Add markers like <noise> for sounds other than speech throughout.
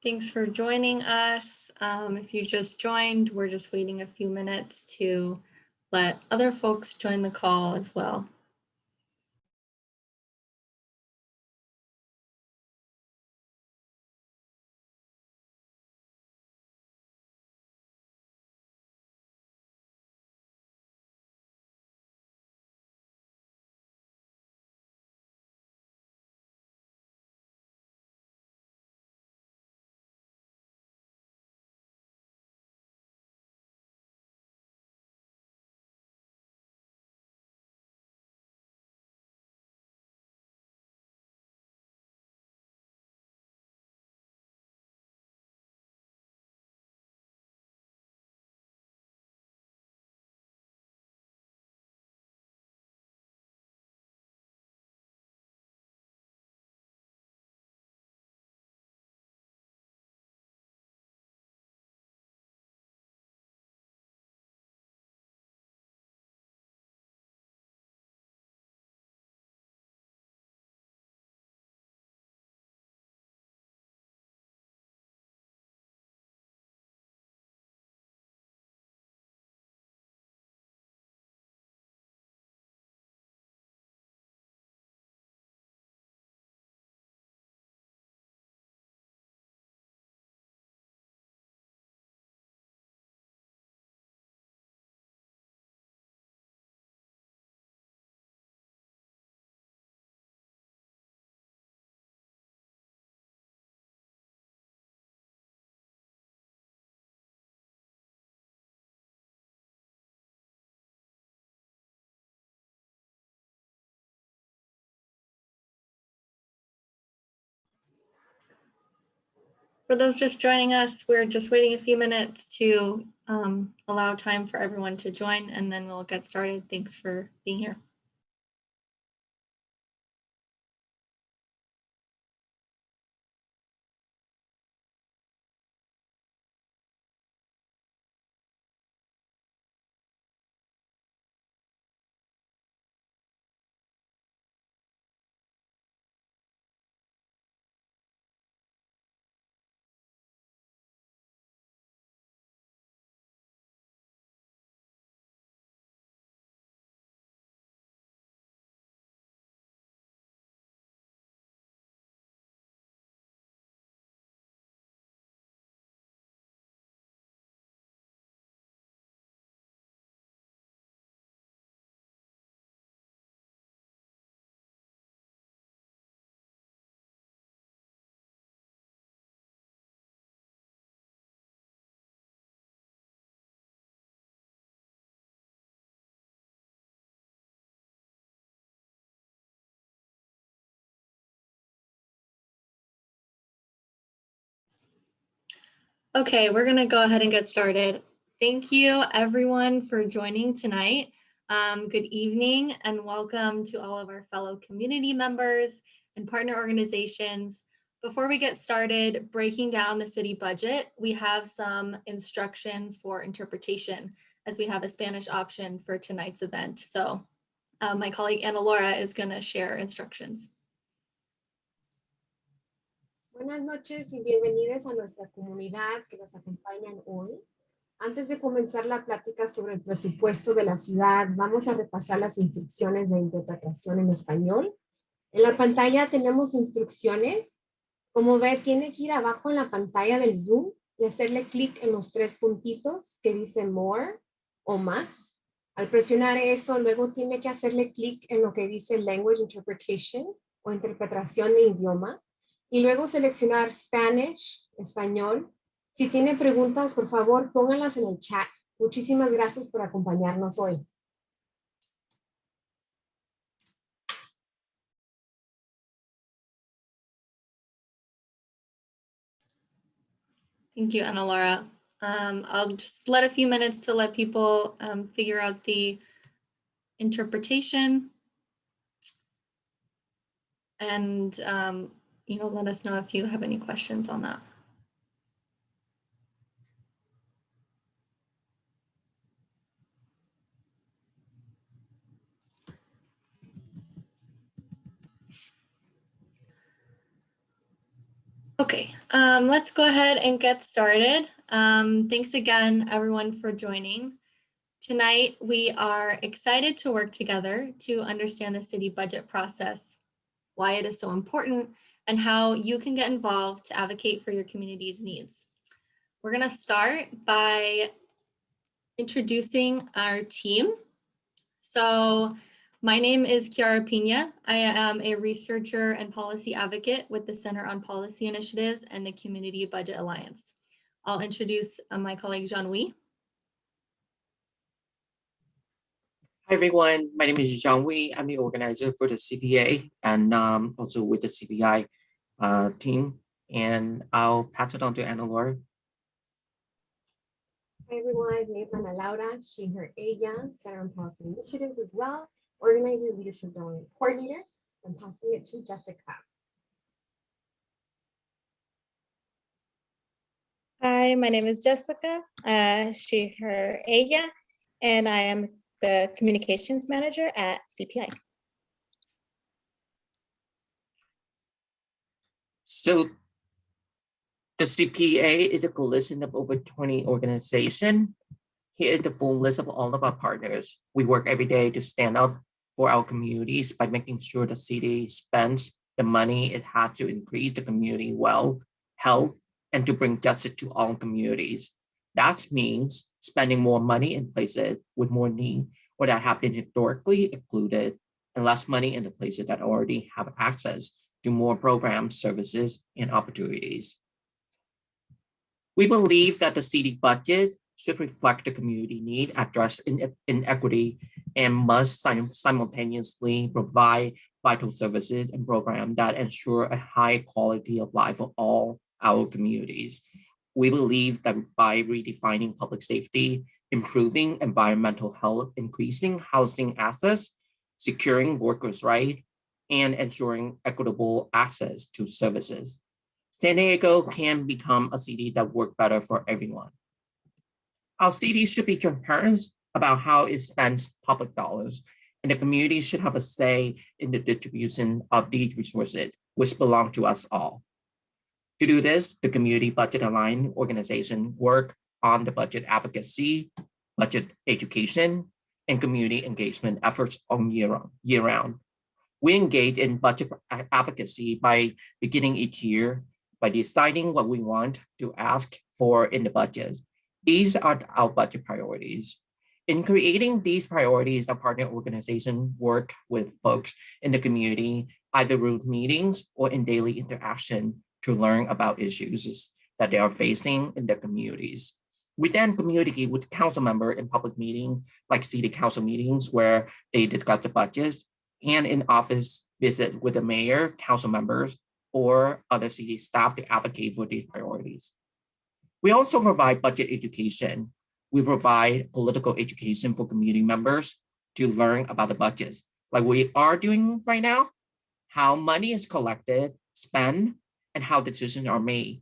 Thanks for joining us. Um, if you just joined, we're just waiting a few minutes to let other folks join the call as well. For those just joining us, we're just waiting a few minutes to um, allow time for everyone to join and then we'll get started. Thanks for being here. Okay, we're going to go ahead and get started. Thank you everyone for joining tonight. Um, good evening and welcome to all of our fellow community members and partner organizations. Before we get started breaking down the city budget, we have some instructions for interpretation as we have a Spanish option for tonight's event. So uh, my colleague Ana Laura is going to share instructions. Buenas noches y bienvenidos a nuestra comunidad que nos acompañan hoy. Antes de comenzar la plática sobre el presupuesto de la ciudad, vamos a repasar las instrucciones de interpretación en español. En la pantalla tenemos instrucciones. Como ve, tiene que ir abajo en la pantalla del Zoom y hacerle clic en los tres puntitos que dice More o más. Al presionar eso, luego tiene que hacerle clic en lo que dice Language Interpretation o interpretación de idioma y luego seleccionar Spanish, español. Si tiene preguntas, por favor, pónganlas en el chat. Muchísimas gracias por acompañarnos hoy. Thank you, Ana Laura. Um, I'll just let a few minutes to let people um, figure out the interpretation. And um, you know, let us know if you have any questions on that. Okay, um, let's go ahead and get started. Um, thanks again, everyone, for joining. Tonight, we are excited to work together to understand the city budget process, why it is so important, and how you can get involved to advocate for your community's needs. We're going to start by introducing our team. So my name is Kiara Pina. I am a researcher and policy advocate with the Center on Policy Initiatives and the Community Budget Alliance. I'll introduce uh, my colleague Jean-Louis. Hi everyone, my name is Zhang Wei. I'm the organizer for the CBA and um, also with the CPI uh, team. And I'll pass it on to Ana Laura. Hi everyone, name's Ana Laura, she, her, ella, Center on Policy Initiatives as well, organizer, leadership development coordinator. I'm passing it to Jessica. Hi, my name is Jessica, uh, she, her, ella, and I am the communications manager at CPI. So the CBA is a coalition of over 20 organizations. Here is the full list of all of our partners. We work every day to stand up for our communities by making sure the city spends the money it has to increase the community wealth, health, and to bring justice to all communities. That means spending more money in places with more need or that have been historically excluded and less money in the places that already have access to more programs, services, and opportunities. We believe that the city budget should reflect the community need, address inequity, and must simultaneously provide vital services and programs that ensure a high quality of life for all our communities. We believe that by redefining public safety, improving environmental health, increasing housing access, securing workers' rights, and ensuring equitable access to services, San Diego can become a city that works better for everyone. Our city should be transparent about how it spends public dollars, and the community should have a say in the distribution of these resources, which belong to us all. To do this, the Community Budget Alliance organization work on the budget advocacy, budget education, and community engagement efforts on year, round, year round. We engage in budget advocacy by beginning each year by deciding what we want to ask for in the budget these are our budget priorities. In creating these priorities, our partner organization work with folks in the community, either through meetings or in daily interaction to learn about issues that they are facing in their communities. We then communicate with council member in public meeting, like city council meetings where they discuss the budgets and in office visit with the mayor, council members, or other city staff to advocate for these priorities. We also provide budget education. We provide political education for community members to learn about the budgets, like we are doing right now, how money is collected, spent, and how decisions are made.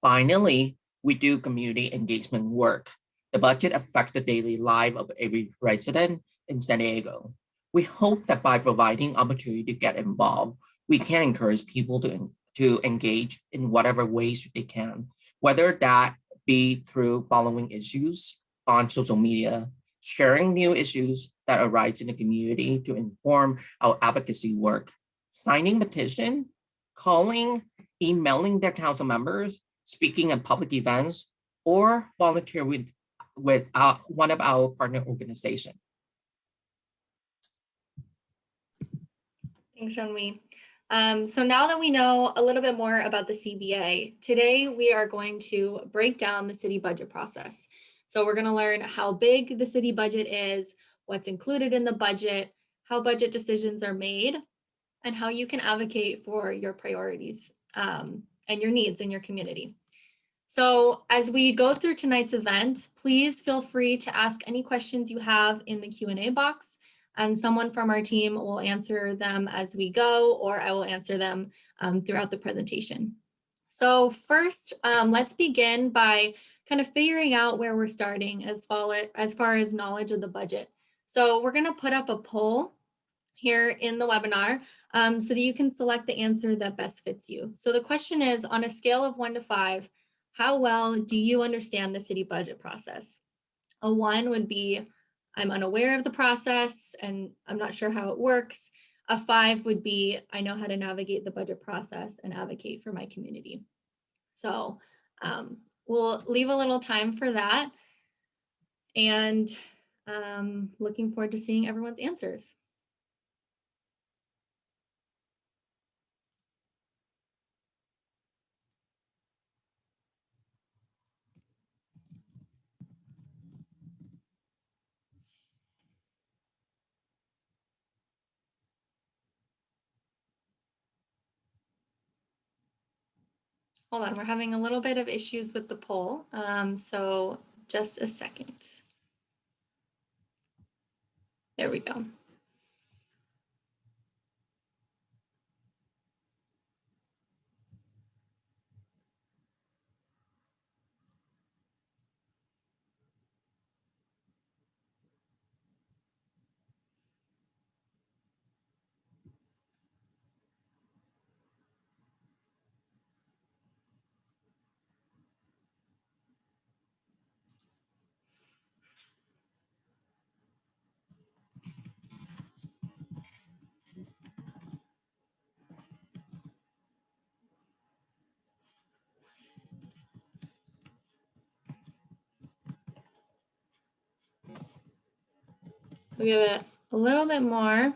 Finally, we do community engagement work. The budget affects the daily life of every resident in San Diego. We hope that by providing opportunity to get involved, we can encourage people to, to engage in whatever ways they can whether that be through following issues on social media, sharing new issues that arise in the community to inform our advocacy work, signing petition, calling, emailing their council members, speaking at public events, or volunteer with, with uh, one of our partner organizations. Thanks, Jean-Mi. Um, so now that we know a little bit more about the CBA, today we are going to break down the city budget process. So we're going to learn how big the city budget is, what's included in the budget, how budget decisions are made, and how you can advocate for your priorities um, and your needs in your community. So as we go through tonight's event, please feel free to ask any questions you have in the Q&A box and someone from our team will answer them as we go, or I will answer them um, throughout the presentation. So first, um, let's begin by kind of figuring out where we're starting as as far as knowledge of the budget. So we're gonna put up a poll here in the webinar um, so that you can select the answer that best fits you. So the question is, on a scale of one to five, how well do you understand the city budget process? A one would be, I'm unaware of the process and I'm not sure how it works. A five would be, I know how to navigate the budget process and advocate for my community. So um, we'll leave a little time for that. And um, looking forward to seeing everyone's answers. Hold on, we're having a little bit of issues with the poll, um, so just a second. There we go. We'll give it a little bit more.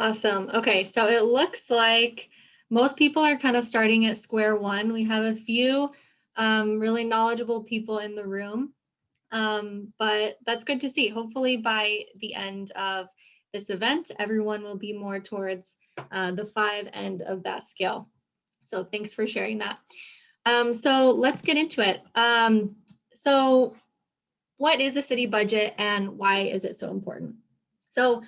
Awesome. Okay, so it looks like most people are kind of starting at square one. We have a few um, really knowledgeable people in the room, um, but that's good to see. Hopefully by the end of this event, everyone will be more towards uh, the five end of that scale. So thanks for sharing that. Um, so let's get into it. Um, so what is a city budget and why is it so important? So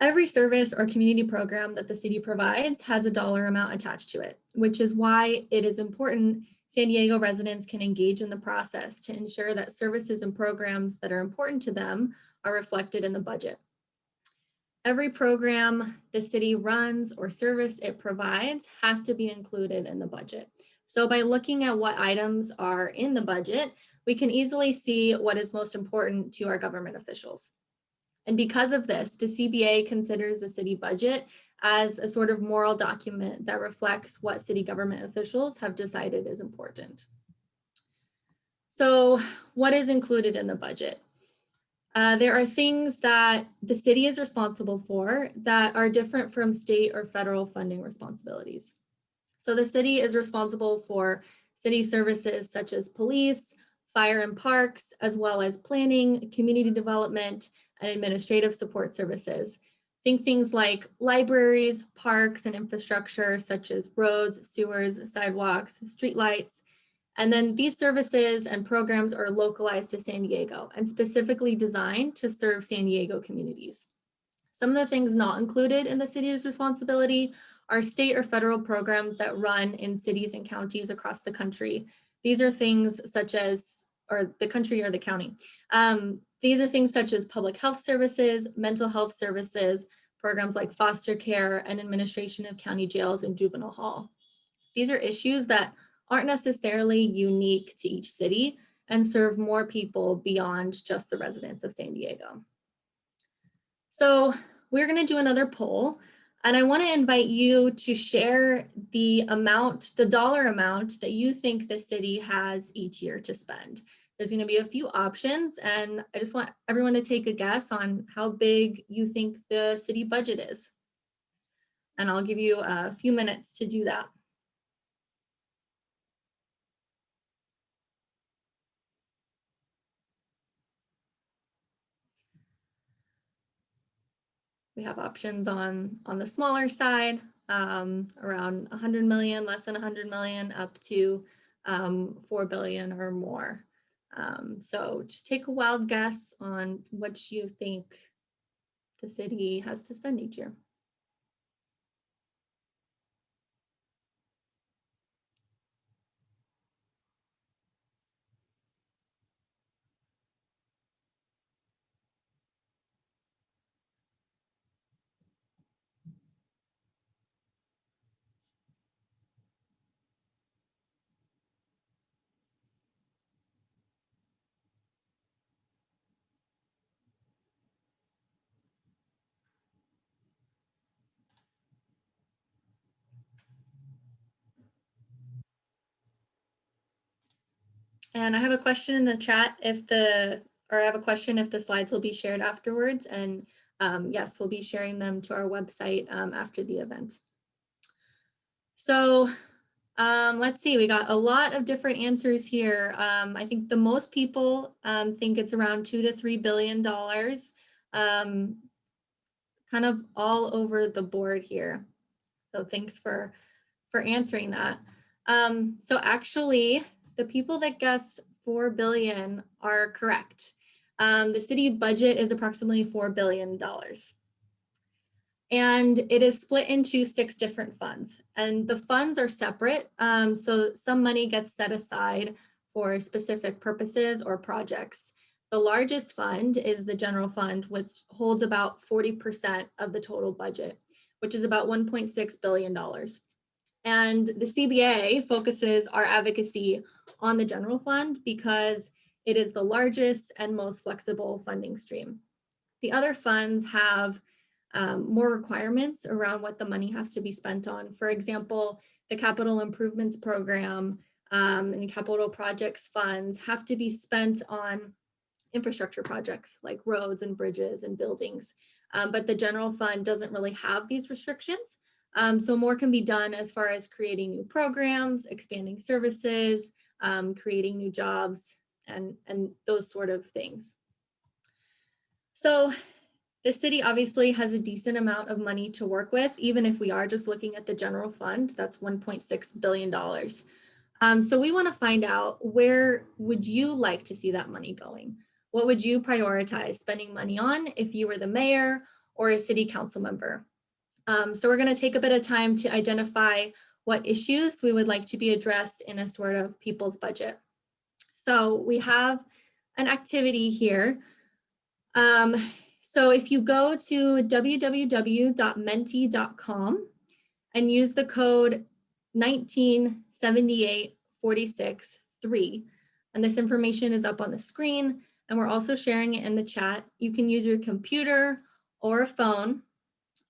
Every service or community program that the city provides has a dollar amount attached to it, which is why it is important San Diego residents can engage in the process to ensure that services and programs that are important to them are reflected in the budget. Every program the city runs or service it provides has to be included in the budget. So by looking at what items are in the budget, we can easily see what is most important to our government officials. And because of this, the CBA considers the city budget as a sort of moral document that reflects what city government officials have decided is important. So what is included in the budget? Uh, there are things that the city is responsible for that are different from state or federal funding responsibilities. So the city is responsible for city services such as police, fire and parks, as well as planning, community development, and administrative support services. Think things like libraries, parks, and infrastructure such as roads, sewers, sidewalks, streetlights. And then these services and programs are localized to San Diego and specifically designed to serve San Diego communities. Some of the things not included in the city's responsibility are state or federal programs that run in cities and counties across the country. These are things such as, or the country or the county. Um, these are things such as public health services, mental health services, programs like foster care and administration of county jails and juvenile hall. These are issues that aren't necessarily unique to each city and serve more people beyond just the residents of San Diego. So we're going to do another poll and I want to invite you to share the amount, the dollar amount that you think the city has each year to spend. There's going to be a few options and I just want everyone to take a guess on how big you think the city budget is. And I'll give you a few minutes to do that. We have options on, on the smaller side, um, around 100 million, less than 100 million, up to um, 4 billion or more. Um, so just take a wild guess on what you think the city has to spend each year. And I have a question in the chat if the, or I have a question if the slides will be shared afterwards. And um, yes, we'll be sharing them to our website um, after the event. So um, let's see, we got a lot of different answers here. Um, I think the most people um, think it's around two to three billion dollars, um, kind of all over the board here. So thanks for for answering that. So actually, the people that guessed 4 billion are correct. Um, the city budget is approximately $4 billion. And it is split into six different funds and the funds are separate. Um, so some money gets set aside for specific purposes or projects. The largest fund is the general fund, which holds about 40% of the total budget, which is about $1.6 billion. And the CBA focuses our advocacy on the general fund because it is the largest and most flexible funding stream. The other funds have um, more requirements around what the money has to be spent on. For example, the capital improvements program um, and capital projects funds have to be spent on infrastructure projects like roads and bridges and buildings. Um, but the general fund doesn't really have these restrictions. Um, so more can be done as far as creating new programs, expanding services, um, creating new jobs, and, and those sort of things. So the city obviously has a decent amount of money to work with, even if we are just looking at the general fund, that's $1.6 billion. Um, so we wanna find out where would you like to see that money going? What would you prioritize spending money on if you were the mayor or a city council member? Um, so we're going to take a bit of time to identify what issues we would like to be addressed in a sort of people's budget. So we have an activity here. Um, so if you go to www.menti.com and use the code 1978463, and this information is up on the screen, and we're also sharing it in the chat. You can use your computer or a phone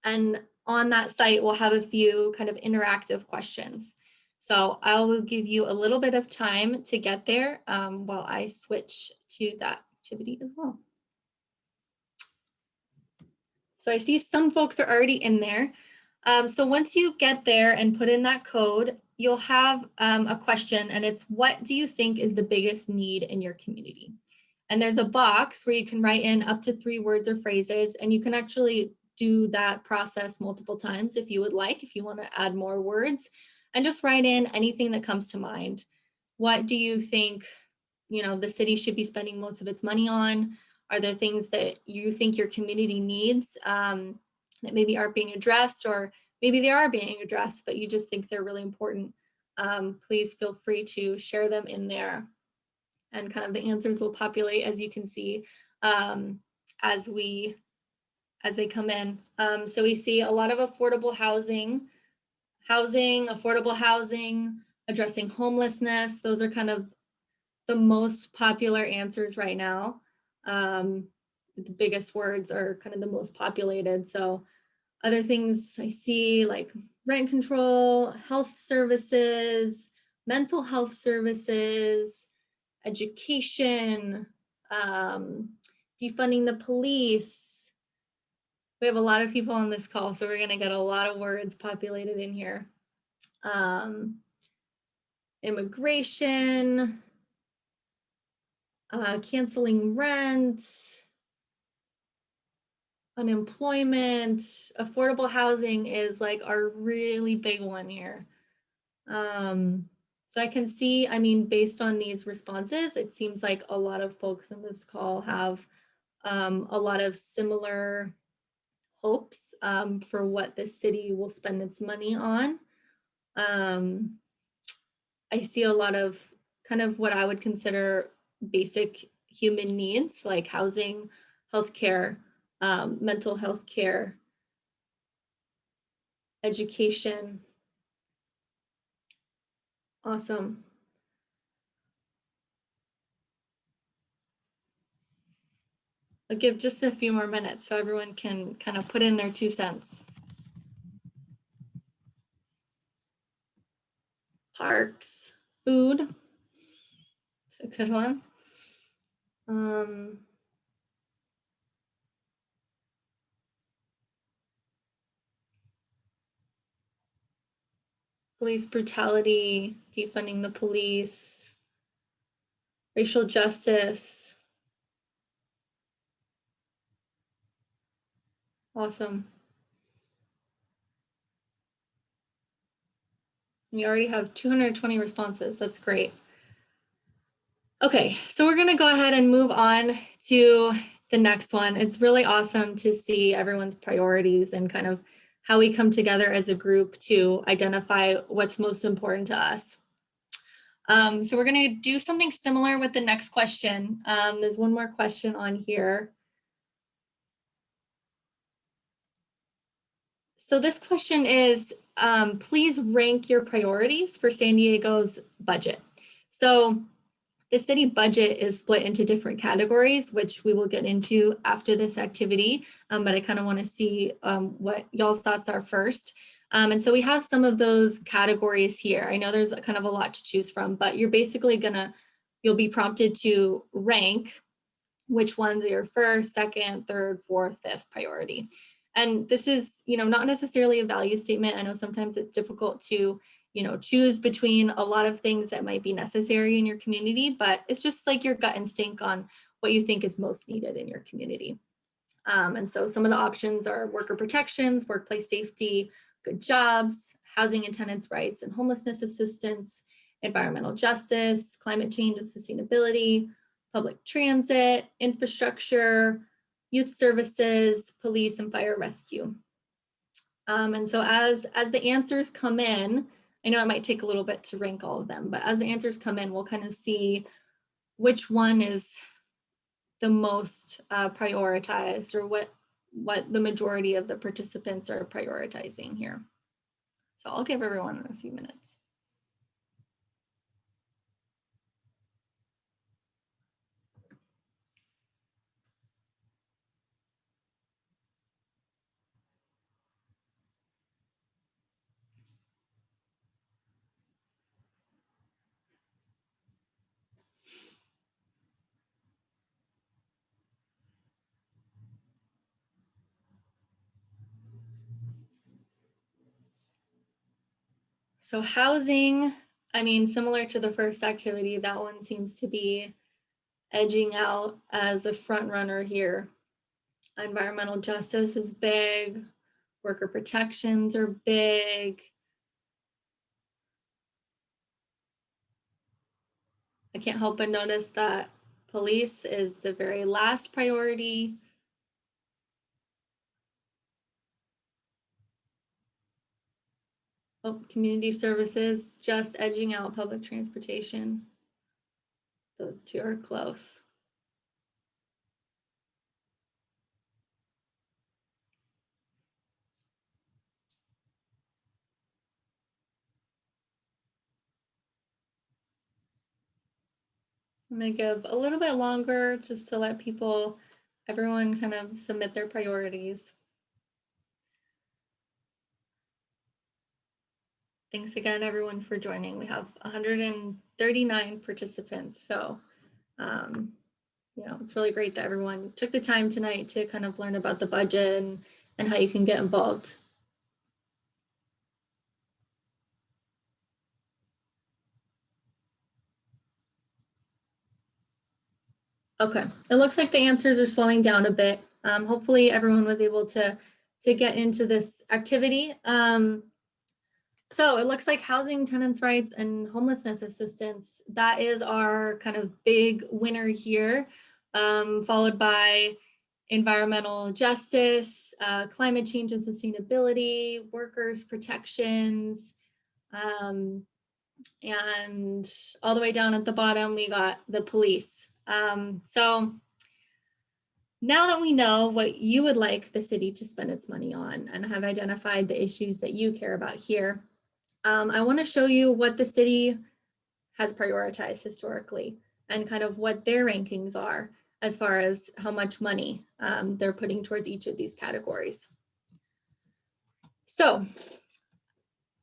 and on that site, we'll have a few kind of interactive questions. So I will give you a little bit of time to get there um, while I switch to that activity as well. So I see some folks are already in there. Um, so once you get there and put in that code, you'll have um, a question and it's what do you think is the biggest need in your community? And there's a box where you can write in up to three words or phrases and you can actually do that process multiple times if you would like, if you want to add more words and just write in anything that comes to mind. What do you think, you know, the city should be spending most of its money on? Are there things that you think your community needs um, that maybe aren't being addressed or maybe they are being addressed, but you just think they're really important? Um, please feel free to share them in there and kind of the answers will populate as you can see um, as we as they come in. Um, so we see a lot of affordable housing, housing, affordable housing, addressing homelessness. Those are kind of the most popular answers right now. Um, the biggest words are kind of the most populated. So other things I see like rent control, health services, mental health services, education, um, defunding the police. We have a lot of people on this call, so we're gonna get a lot of words populated in here. Um, immigration, uh, canceling rent, unemployment, affordable housing is like our really big one here. Um, so I can see, I mean, based on these responses, it seems like a lot of folks in this call have um, a lot of similar hopes um, for what the city will spend its money on. Um, I see a lot of kind of what I would consider basic human needs like housing, healthcare, um, mental health care, education. Awesome. I'll give just a few more minutes so everyone can kind of put in their two cents. Parks, food. It's a good one. Um, police brutality, defunding the police, racial justice. Awesome. We already have 220 responses. That's great. Okay, so we're going to go ahead and move on to the next one. It's really awesome to see everyone's priorities and kind of how we come together as a group to identify what's most important to us. Um, so we're going to do something similar with the next question. Um, there's one more question on here. So this question is, um, please rank your priorities for San Diego's budget. So the city budget is split into different categories, which we will get into after this activity, um, but I kind of want to see um, what y'all's thoughts are first. Um, and so we have some of those categories here. I know there's kind of a lot to choose from, but you're basically gonna, you'll be prompted to rank which ones are your first, second, third, fourth, fifth priority. And this is, you know, not necessarily a value statement. I know sometimes it's difficult to you know, choose between a lot of things that might be necessary in your community, but it's just like your gut instinct on what you think is most needed in your community. Um, and so some of the options are worker protections, workplace safety, good jobs, housing and tenants' rights and homelessness assistance, environmental justice, climate change and sustainability, public transit, infrastructure, youth services, police and fire rescue. Um, and so as, as the answers come in, I know it might take a little bit to rank all of them, but as the answers come in, we'll kind of see which one is the most uh, prioritized or what, what the majority of the participants are prioritizing here. So I'll give everyone a few minutes. So housing, I mean, similar to the first activity, that one seems to be edging out as a front runner here. Environmental justice is big, worker protections are big. I can't help but notice that police is the very last priority. community services, just edging out public transportation. Those two are close. I'm gonna give a little bit longer just to let people, everyone kind of submit their priorities. Thanks again, everyone, for joining. We have 139 participants, so um, you know, it's really great that everyone took the time tonight to kind of learn about the budget and, and how you can get involved. Okay, it looks like the answers are slowing down a bit. Um, hopefully everyone was able to, to get into this activity. Um, so it looks like housing tenants rights and homelessness assistance, that is our kind of big winner here, um, followed by environmental justice, uh, climate change and sustainability, workers protections, um, and all the way down at the bottom, we got the police. Um, so now that we know what you would like the city to spend its money on and have identified the issues that you care about here, um, I want to show you what the city has prioritized historically and kind of what their rankings are as far as how much money um, they're putting towards each of these categories. So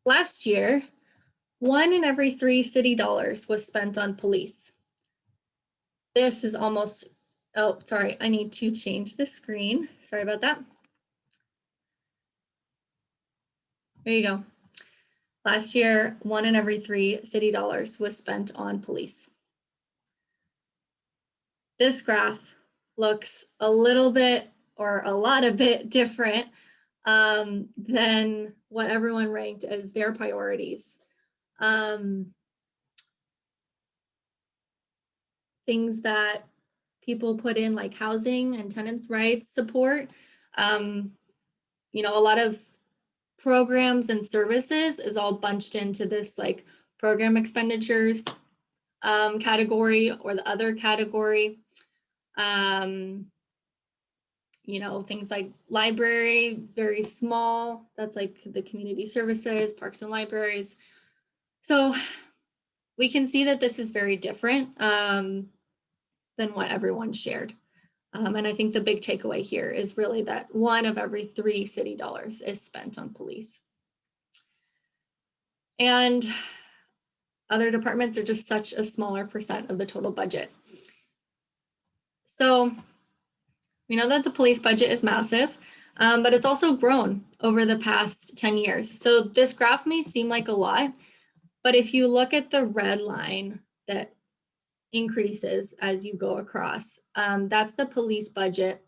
last year, one in every three city dollars was spent on police. This is almost, oh, sorry, I need to change the screen. Sorry about that. There you go. Last year, one in every three city dollars was spent on police. This graph looks a little bit or a lot of bit different um, than what everyone ranked as their priorities. Um, things that people put in like housing and tenants rights support. Um, you know, a lot of programs and services is all bunched into this like program expenditures um, category or the other category. Um, you know, things like library, very small. That's like the community services, parks and libraries. So we can see that this is very different um, than what everyone shared. Um, and I think the big takeaway here is really that one of every three city dollars is spent on police. And other departments are just such a smaller percent of the total budget. So we know that the police budget is massive, um, but it's also grown over the past 10 years. So this graph may seem like a lot, but if you look at the red line that increases as you go across. Um, that's the police budget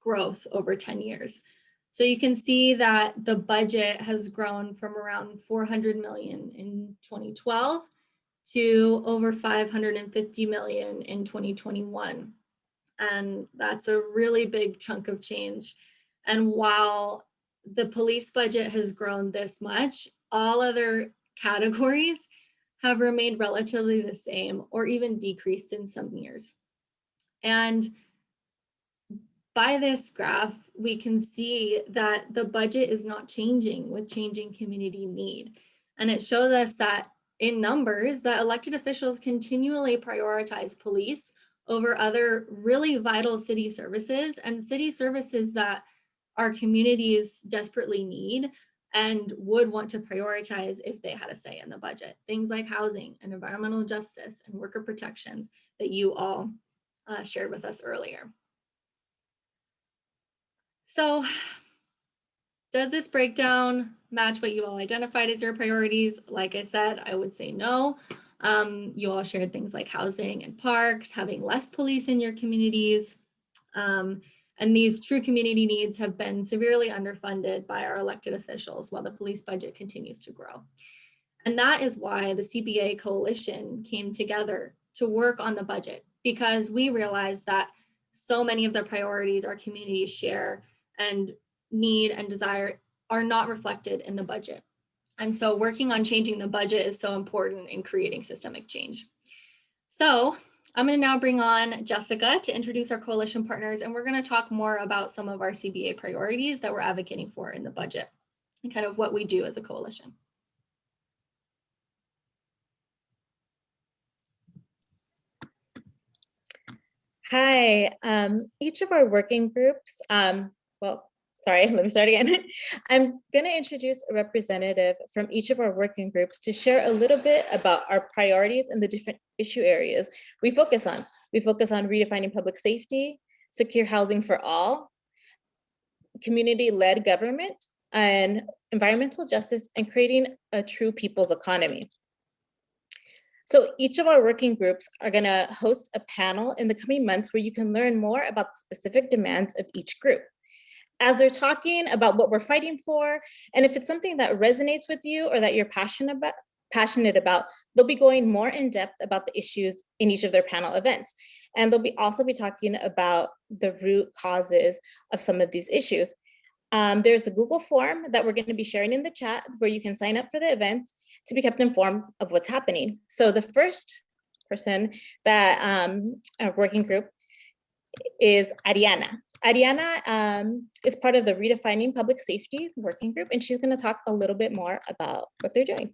growth over 10 years. So you can see that the budget has grown from around 400 million in 2012 to over 550 million in 2021. And that's a really big chunk of change. And while the police budget has grown this much, all other categories have remained relatively the same or even decreased in some years. And by this graph, we can see that the budget is not changing with changing community need. And it shows us that in numbers that elected officials continually prioritize police over other really vital city services and city services that our communities desperately need and would want to prioritize if they had a say in the budget. Things like housing and environmental justice and worker protections that you all uh, shared with us earlier. So does this breakdown match what you all identified as your priorities? Like I said, I would say no. Um, you all shared things like housing and parks, having less police in your communities, um, and these true community needs have been severely underfunded by our elected officials while the police budget continues to grow. And that is why the CBA coalition came together to work on the budget because we realized that so many of the priorities our communities share and need and desire are not reflected in the budget. And so working on changing the budget is so important in creating systemic change. So I'm going to now bring on Jessica to introduce our coalition partners, and we're going to talk more about some of our CBA priorities that we're advocating for in the budget and kind of what we do as a coalition. Hi, um, each of our working groups, um, well, sorry, <laughs> let me start again. <laughs> I'm gonna introduce a representative from each of our working groups to share a little bit about our priorities and the different issue areas we focus on. We focus on redefining public safety, secure housing for all, community-led government, and environmental justice, and creating a true people's economy. So each of our working groups are gonna host a panel in the coming months where you can learn more about the specific demands of each group. As they're talking about what we're fighting for, and if it's something that resonates with you or that you're passionate about, passionate about, they'll be going more in depth about the issues in each of their panel events. And they'll be also be talking about the root causes of some of these issues. Um, there's a Google form that we're going to be sharing in the chat where you can sign up for the events to be kept informed of what's happening. So the first person that um, a working group is Ariana. Ariana um, is part of the Redefining Public Safety Working Group, and she's going to talk a little bit more about what they're doing.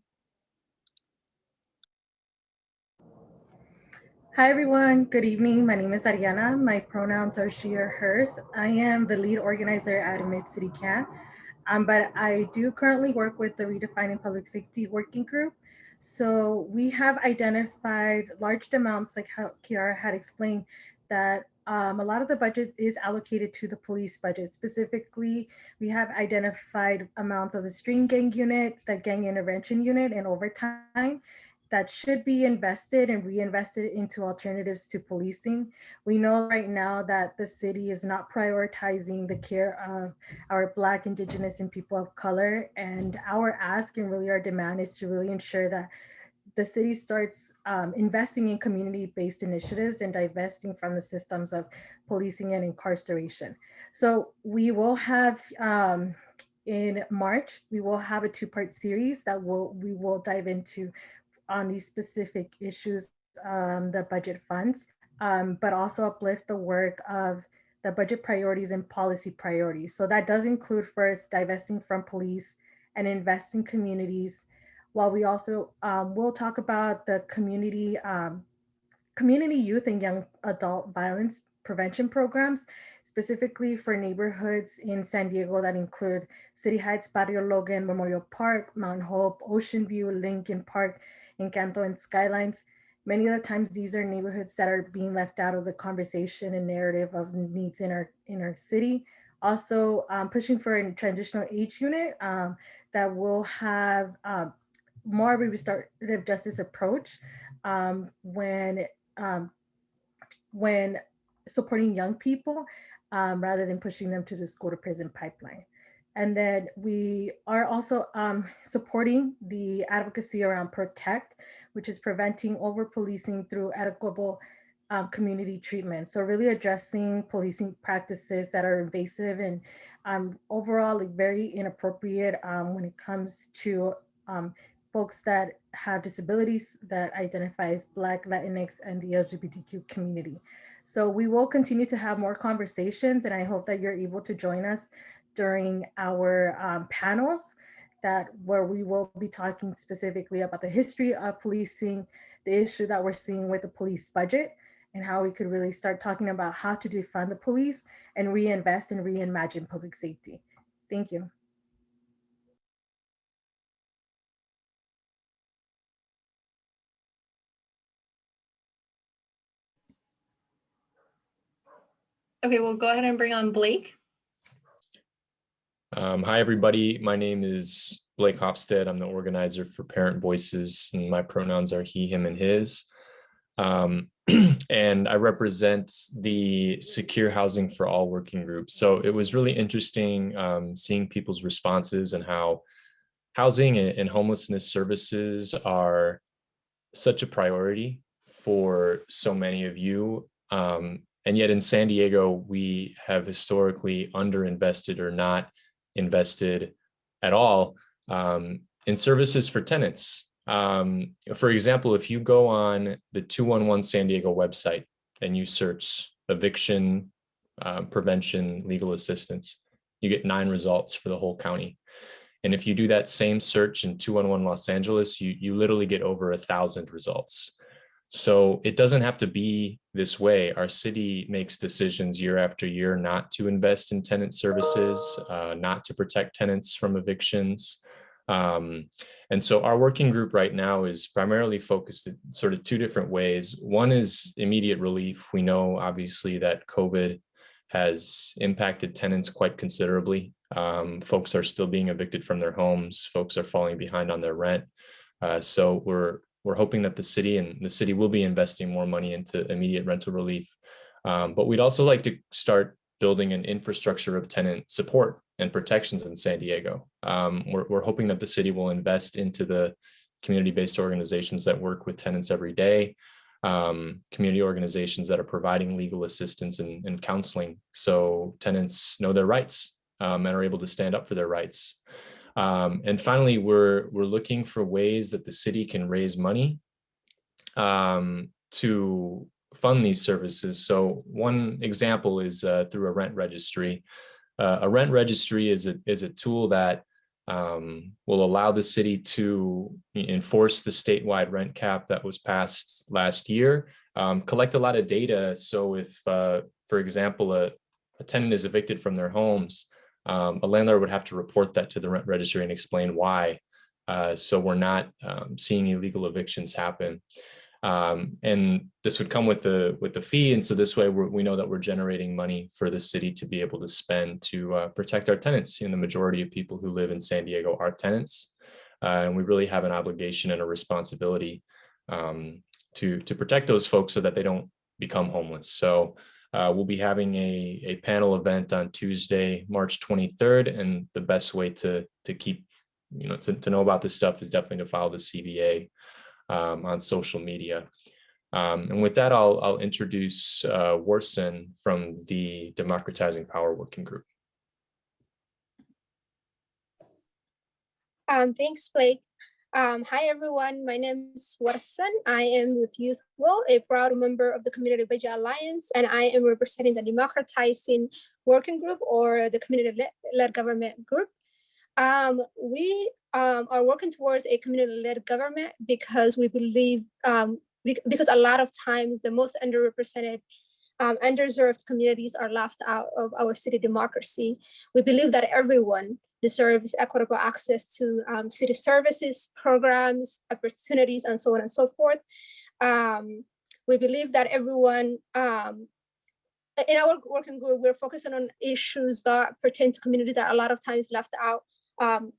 Hi, everyone. Good evening. My name is Ariana. My pronouns are she or hers. I am the lead organizer at Mid City Can, um, but I do currently work with the Redefining Public Safety Working Group. So we have identified large amounts, like how Kiara had explained, that um, a lot of the budget is allocated to the police budget. Specifically, we have identified amounts of the string gang unit, the gang intervention unit, and overtime that should be invested and reinvested into alternatives to policing. We know right now that the city is not prioritizing the care of our Black, Indigenous, and people of color. And our ask and really our demand is to really ensure that the city starts um, investing in community-based initiatives and divesting from the systems of policing and incarceration. So we will have um, in March, we will have a two-part series that will we will dive into on these specific issues, um, the budget funds, um, but also uplift the work of the budget priorities and policy priorities. So that does include first divesting from police and investing communities, while we also um, will talk about the community, um, community youth and young adult violence prevention programs, specifically for neighborhoods in San Diego that include City Heights, Barrio Logan, Memorial Park, Mount Hope, Ocean View, Lincoln Park, Encanto and Skylines. Many of the times these are neighborhoods that are being left out of the conversation and narrative of needs in our in our city. Also um, pushing for a transitional age unit um, that will have um, more of a restorative justice approach um, when um, when supporting young people um, rather than pushing them to the school to prison pipeline. And then we are also um, supporting the advocacy around PROTECT, which is preventing over policing through equitable um, community treatment. So really addressing policing practices that are invasive and um, overall like, very inappropriate when it comes to um, folks that have disabilities that identify as Black, Latinx, and the LGBTQ community. So we will continue to have more conversations and I hope that you're able to join us during our um, panels that where we will be talking specifically about the history of policing, the issue that we're seeing with the police budget, and how we could really start talking about how to defund the police and reinvest and reimagine public safety. Thank you. Okay, we'll go ahead and bring on Blake. Um, hi, everybody. My name is Blake Hopstead. I'm the organizer for Parent Voices, and my pronouns are he, him, and his. Um, <clears throat> and I represent the Secure Housing for All working group. So it was really interesting um, seeing people's responses and how housing and homelessness services are such a priority for so many of you. Um, and yet in San Diego, we have historically underinvested or not invested at all um, in services for tenants. Um, for example, if you go on the 211 San Diego website and you search eviction uh, prevention legal assistance, you get nine results for the whole county. And if you do that same search in 211 Los Angeles, you, you literally get over a thousand results. So it doesn't have to be this way. Our city makes decisions year after year not to invest in tenant services, uh, not to protect tenants from evictions. Um, and so our working group right now is primarily focused in sort of two different ways. One is immediate relief. We know obviously that COVID has impacted tenants quite considerably. Um, folks are still being evicted from their homes. Folks are falling behind on their rent. Uh, so we're we're hoping that the city and the city will be investing more money into immediate rental relief. Um, but we'd also like to start building an infrastructure of tenant support and protections in San Diego. Um, we're, we're hoping that the city will invest into the community-based organizations that work with tenants every day, um, community organizations that are providing legal assistance and, and counseling so tenants know their rights um, and are able to stand up for their rights. Um, and finally, we're, we're looking for ways that the city can raise money um, to fund these services. So one example is uh, through a rent registry. Uh, a rent registry is a, is a tool that um, will allow the city to enforce the statewide rent cap that was passed last year, um, collect a lot of data. So if, uh, for example, a, a tenant is evicted from their homes, um, a landlord would have to report that to the rent registry and explain why. Uh, so we're not um, seeing illegal evictions happen. Um, and this would come with the with the fee. And so this way we know that we're generating money for the city to be able to spend to uh, protect our tenants. And the majority of people who live in San Diego are tenants. Uh, and we really have an obligation and a responsibility um, to, to protect those folks so that they don't become homeless. So uh, we'll be having a, a panel event on Tuesday, March 23rd, and the best way to, to keep, you know, to, to know about this stuff is definitely to follow the CBA um, on social media. Um, and with that, I'll, I'll introduce uh, Warsan from the Democratizing Power Working Group. Um, thanks, Blake. Um, hi, everyone. My name is Warsan. I am with Youth Will, a proud member of the Community Budget Alliance, and I am representing the Democratizing Working Group or the Community-Led Government Group. Um, we um, are working towards a community-led government because we believe, um, because a lot of times the most underrepresented um, underserved communities are left out of our city democracy. We believe that everyone deserves equitable access to um, city services, programs, opportunities, and so on and so forth. Um, we believe that everyone, um, in our working group, we're focusing on issues that pertain to communities that a lot of times left out, um,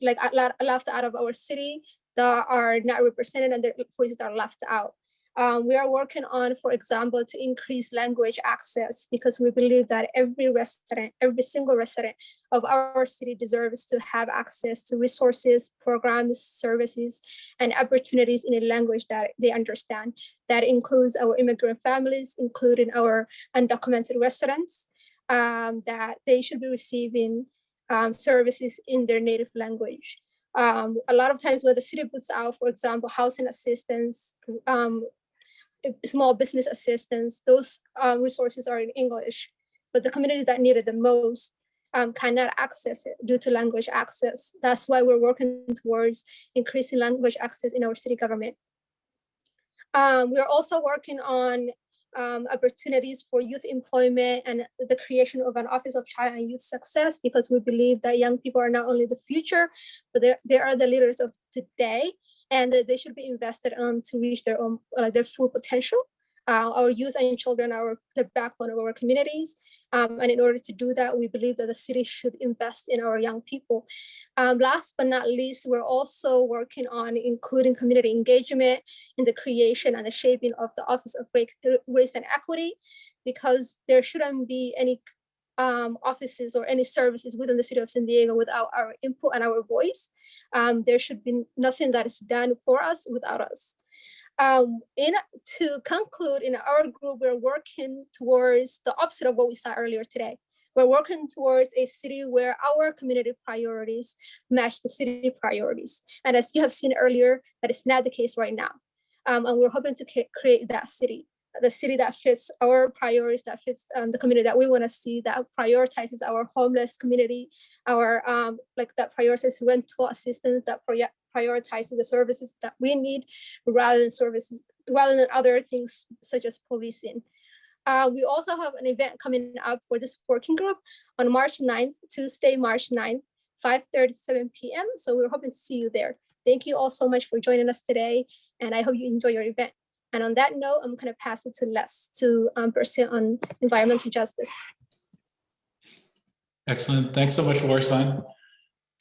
like left out of our city that are not represented and their voices are left out. Um, we are working on, for example, to increase language access because we believe that every resident, every single resident of our city deserves to have access to resources, programs, services, and opportunities in a language that they understand. That includes our immigrant families, including our undocumented residents, um, that they should be receiving um, services in their native language. Um, a lot of times when the city puts out, for example, housing assistance, um, small business assistance, those uh, resources are in English, but the communities that need it the most um, cannot access it due to language access. That's why we're working towards increasing language access in our city government. Um, we're also working on um, opportunities for youth employment and the creation of an Office of Child and Youth Success because we believe that young people are not only the future, but they are the leaders of today and they should be invested on to reach their own like their full potential. Uh, our youth and children are the backbone of our communities. Um, and in order to do that, we believe that the city should invest in our young people. Um, last but not least, we're also working on including community engagement in the creation and the shaping of the Office of Race and Equity, because there shouldn't be any um, offices or any services within the city of San Diego without our input and our voice. Um, there should be nothing that is done for us without us. Um, in, to conclude, in our group, we're working towards the opposite of what we saw earlier today. We're working towards a city where our community priorities match the city priorities. And as you have seen earlier, that is not the case right now. Um, and we're hoping to create that city the city that fits our priorities, that fits um, the community that we want to see, that prioritizes our homeless community, our um, like that prioritizes rental assistance, that prioritizes the services that we need rather than services, rather than other things such as policing. Uh, we also have an event coming up for this working group on March 9th, Tuesday, March 9th, 5:30 to 7 p.m. So we're hoping to see you there. Thank you all so much for joining us today, and I hope you enjoy your event. And on that note, I'm going to pass it to Les to um, present on environmental justice. Excellent. Thanks so much, Warsan.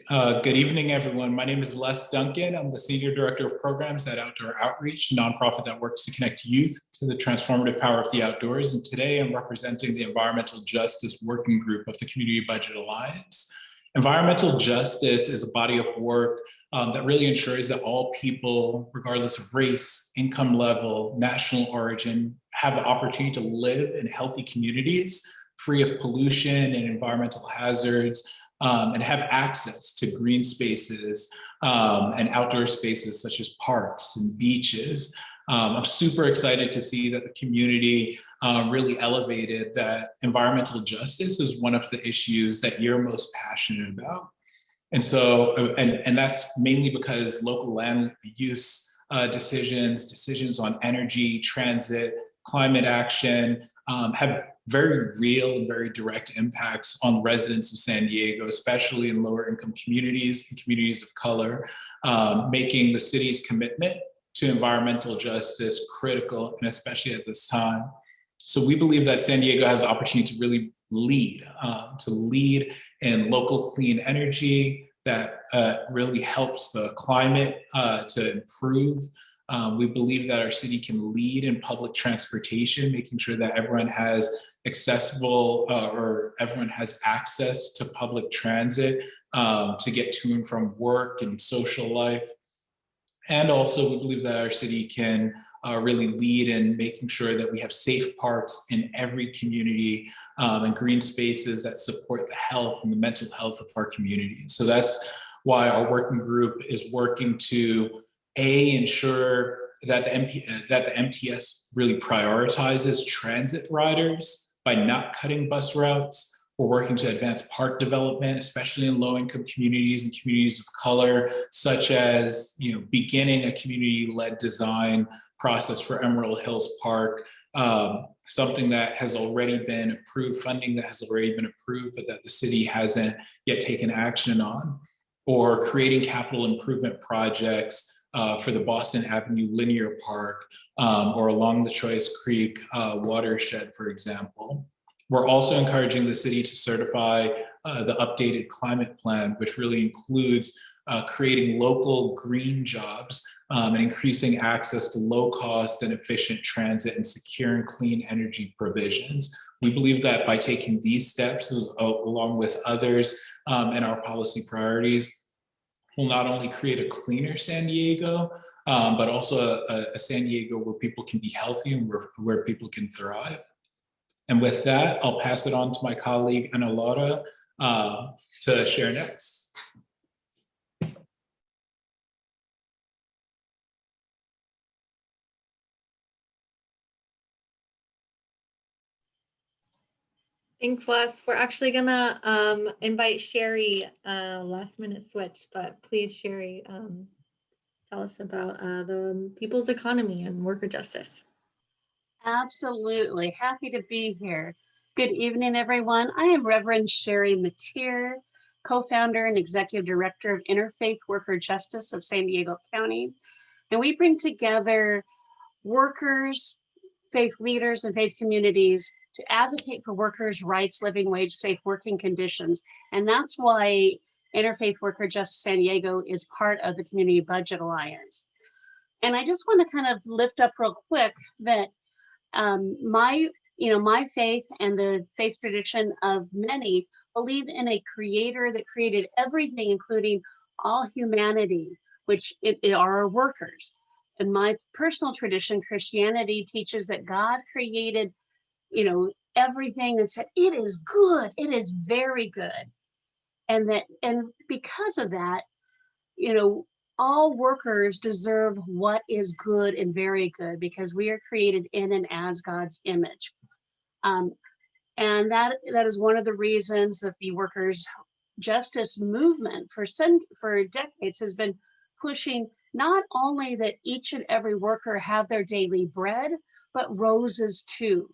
Uh, good evening, everyone. My name is Les Duncan. I'm the Senior Director of Programs at Outdoor Outreach, a nonprofit that works to connect youth to the transformative power of the outdoors. And today I'm representing the Environmental Justice Working Group of the Community Budget Alliance. Environmental justice is a body of work um, that really ensures that all people, regardless of race, income level, national origin, have the opportunity to live in healthy communities free of pollution and environmental hazards, um, and have access to green spaces um, and outdoor spaces such as parks and beaches. Um, I'm super excited to see that the community uh, really elevated that environmental justice is one of the issues that you're most passionate about. And so, and, and that's mainly because local land use uh, decisions, decisions on energy, transit, climate action um, have very real and very direct impacts on residents of San Diego, especially in lower income communities and communities of color, um, making the city's commitment to environmental justice critical, and especially at this time. So we believe that San Diego has the opportunity to really lead, um, to lead in local clean energy that uh, really helps the climate uh, to improve. Um, we believe that our city can lead in public transportation, making sure that everyone has accessible uh, or everyone has access to public transit um, to get to and from work and social life. And also we believe that our city can uh, really lead in making sure that we have safe parks in every community um, and green spaces that support the health and the mental health of our community. So that's why our working group is working to A, ensure that the, MP, that the MTS really prioritizes transit riders by not cutting bus routes. We're working to advance park development, especially in low-income communities and communities of color, such as you know, beginning a community-led design process for Emerald Hills Park, um, something that has already been approved, funding that has already been approved, but that the city hasn't yet taken action on, or creating capital improvement projects uh, for the Boston Avenue Linear Park um, or along the Chollas Creek uh, watershed, for example. We're also encouraging the city to certify uh, the updated climate plan, which really includes uh, creating local green jobs um, and increasing access to low cost and efficient transit and secure and clean energy provisions. We believe that by taking these steps along with others um, in our policy priorities, will not only create a cleaner San Diego, um, but also a, a, San Diego where people can be healthy and where, where people can thrive. And with that, I'll pass it on to my colleague Ana Laura uh, to share next. Thanks, Les. We're actually gonna um, invite Sherry, uh, last minute switch, but please, Sherry, um, tell us about uh, the people's economy and worker justice. Absolutely. Happy to be here. Good evening, everyone. I am Reverend Sherry Mateer, co-founder and executive director of Interfaith Worker Justice of San Diego County. And we bring together workers, faith leaders, and faith communities to advocate for workers' rights, living wage, safe working conditions. And that's why Interfaith Worker Justice San Diego is part of the Community Budget Alliance. And I just want to kind of lift up real quick that um, my, you know, my faith and the faith tradition of many believe in a creator that created everything, including all humanity, which it, it are our workers. And my personal tradition, Christianity, teaches that God created you know, everything and said, it is good, it is very good. And that, and because of that, you know, all workers deserve what is good and very good because we are created in and as God's image. Um, and that that is one of the reasons that the workers justice movement for for decades has been pushing not only that each and every worker have their daily bread, but roses too.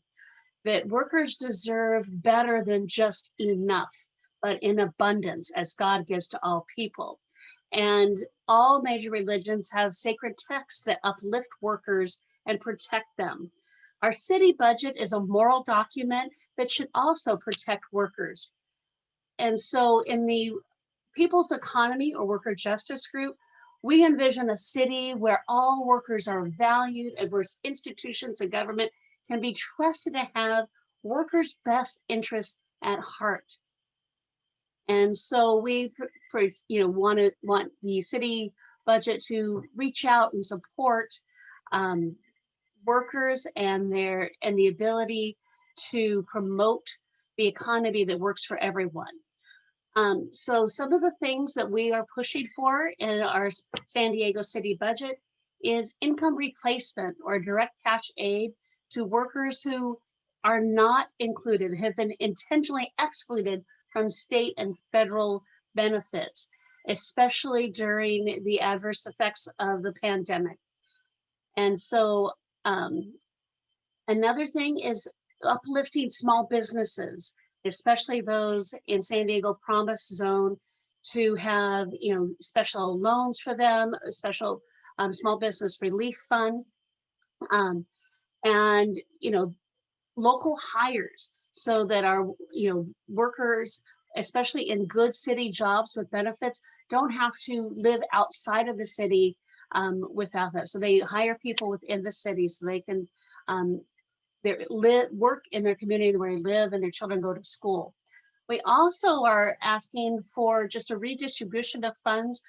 That workers deserve better than just enough, but in abundance as God gives to all people. And all major religions have sacred texts that uplift workers and protect them. Our city budget is a moral document that should also protect workers. And so in the People's Economy or Worker Justice Group, we envision a city where all workers are valued and where institutions and government can be trusted to have workers' best interests at heart. And so we, you know, want to want the city budget to reach out and support um, workers and their and the ability to promote the economy that works for everyone. Um, so some of the things that we are pushing for in our San Diego city budget is income replacement or direct cash aid to workers who are not included, have been intentionally excluded from state and federal benefits, especially during the adverse effects of the pandemic. And so um, another thing is uplifting small businesses, especially those in San Diego Promise Zone to have, you know, special loans for them, special um, small business relief fund. Um, and, you know, local hires so that our, you know, workers, especially in good city jobs with benefits, don't have to live outside of the city um, without that. So they hire people within the city so they can um, live, work in their community where they live and their children go to school. We also are asking for just a redistribution of funds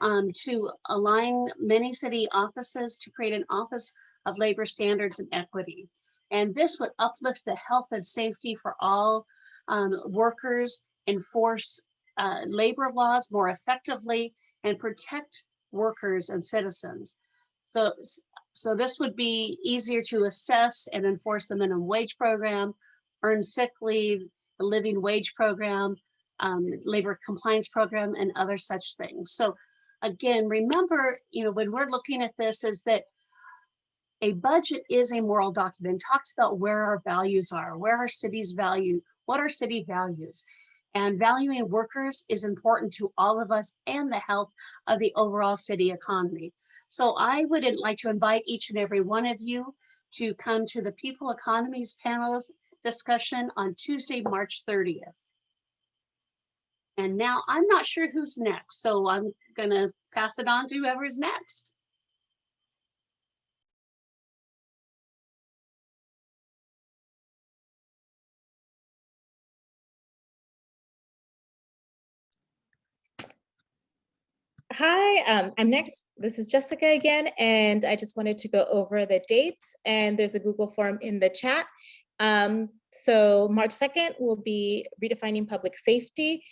um, to align many city offices to create an office of labor standards and equity. And this would uplift the health and safety for all um, workers, enforce uh, labor laws more effectively, and protect workers and citizens. So, so this would be easier to assess and enforce the minimum wage program, earn sick leave, the living wage program, um, labor compliance program, and other such things. So again, remember, you know, when we're looking at this is that a budget is a moral document, talks about where our values are, where our city's value, what are city values. And valuing workers is important to all of us and the health of the overall city economy. So I would like to invite each and every one of you to come to the People Economies panelist discussion on Tuesday, March 30th. And now I'm not sure who's next, so I'm gonna pass it on to whoever's next. Hi, um, I'm next. This is Jessica again, and I just wanted to go over the dates and there's a Google form in the chat. Um, so March 2nd will be redefining public safety.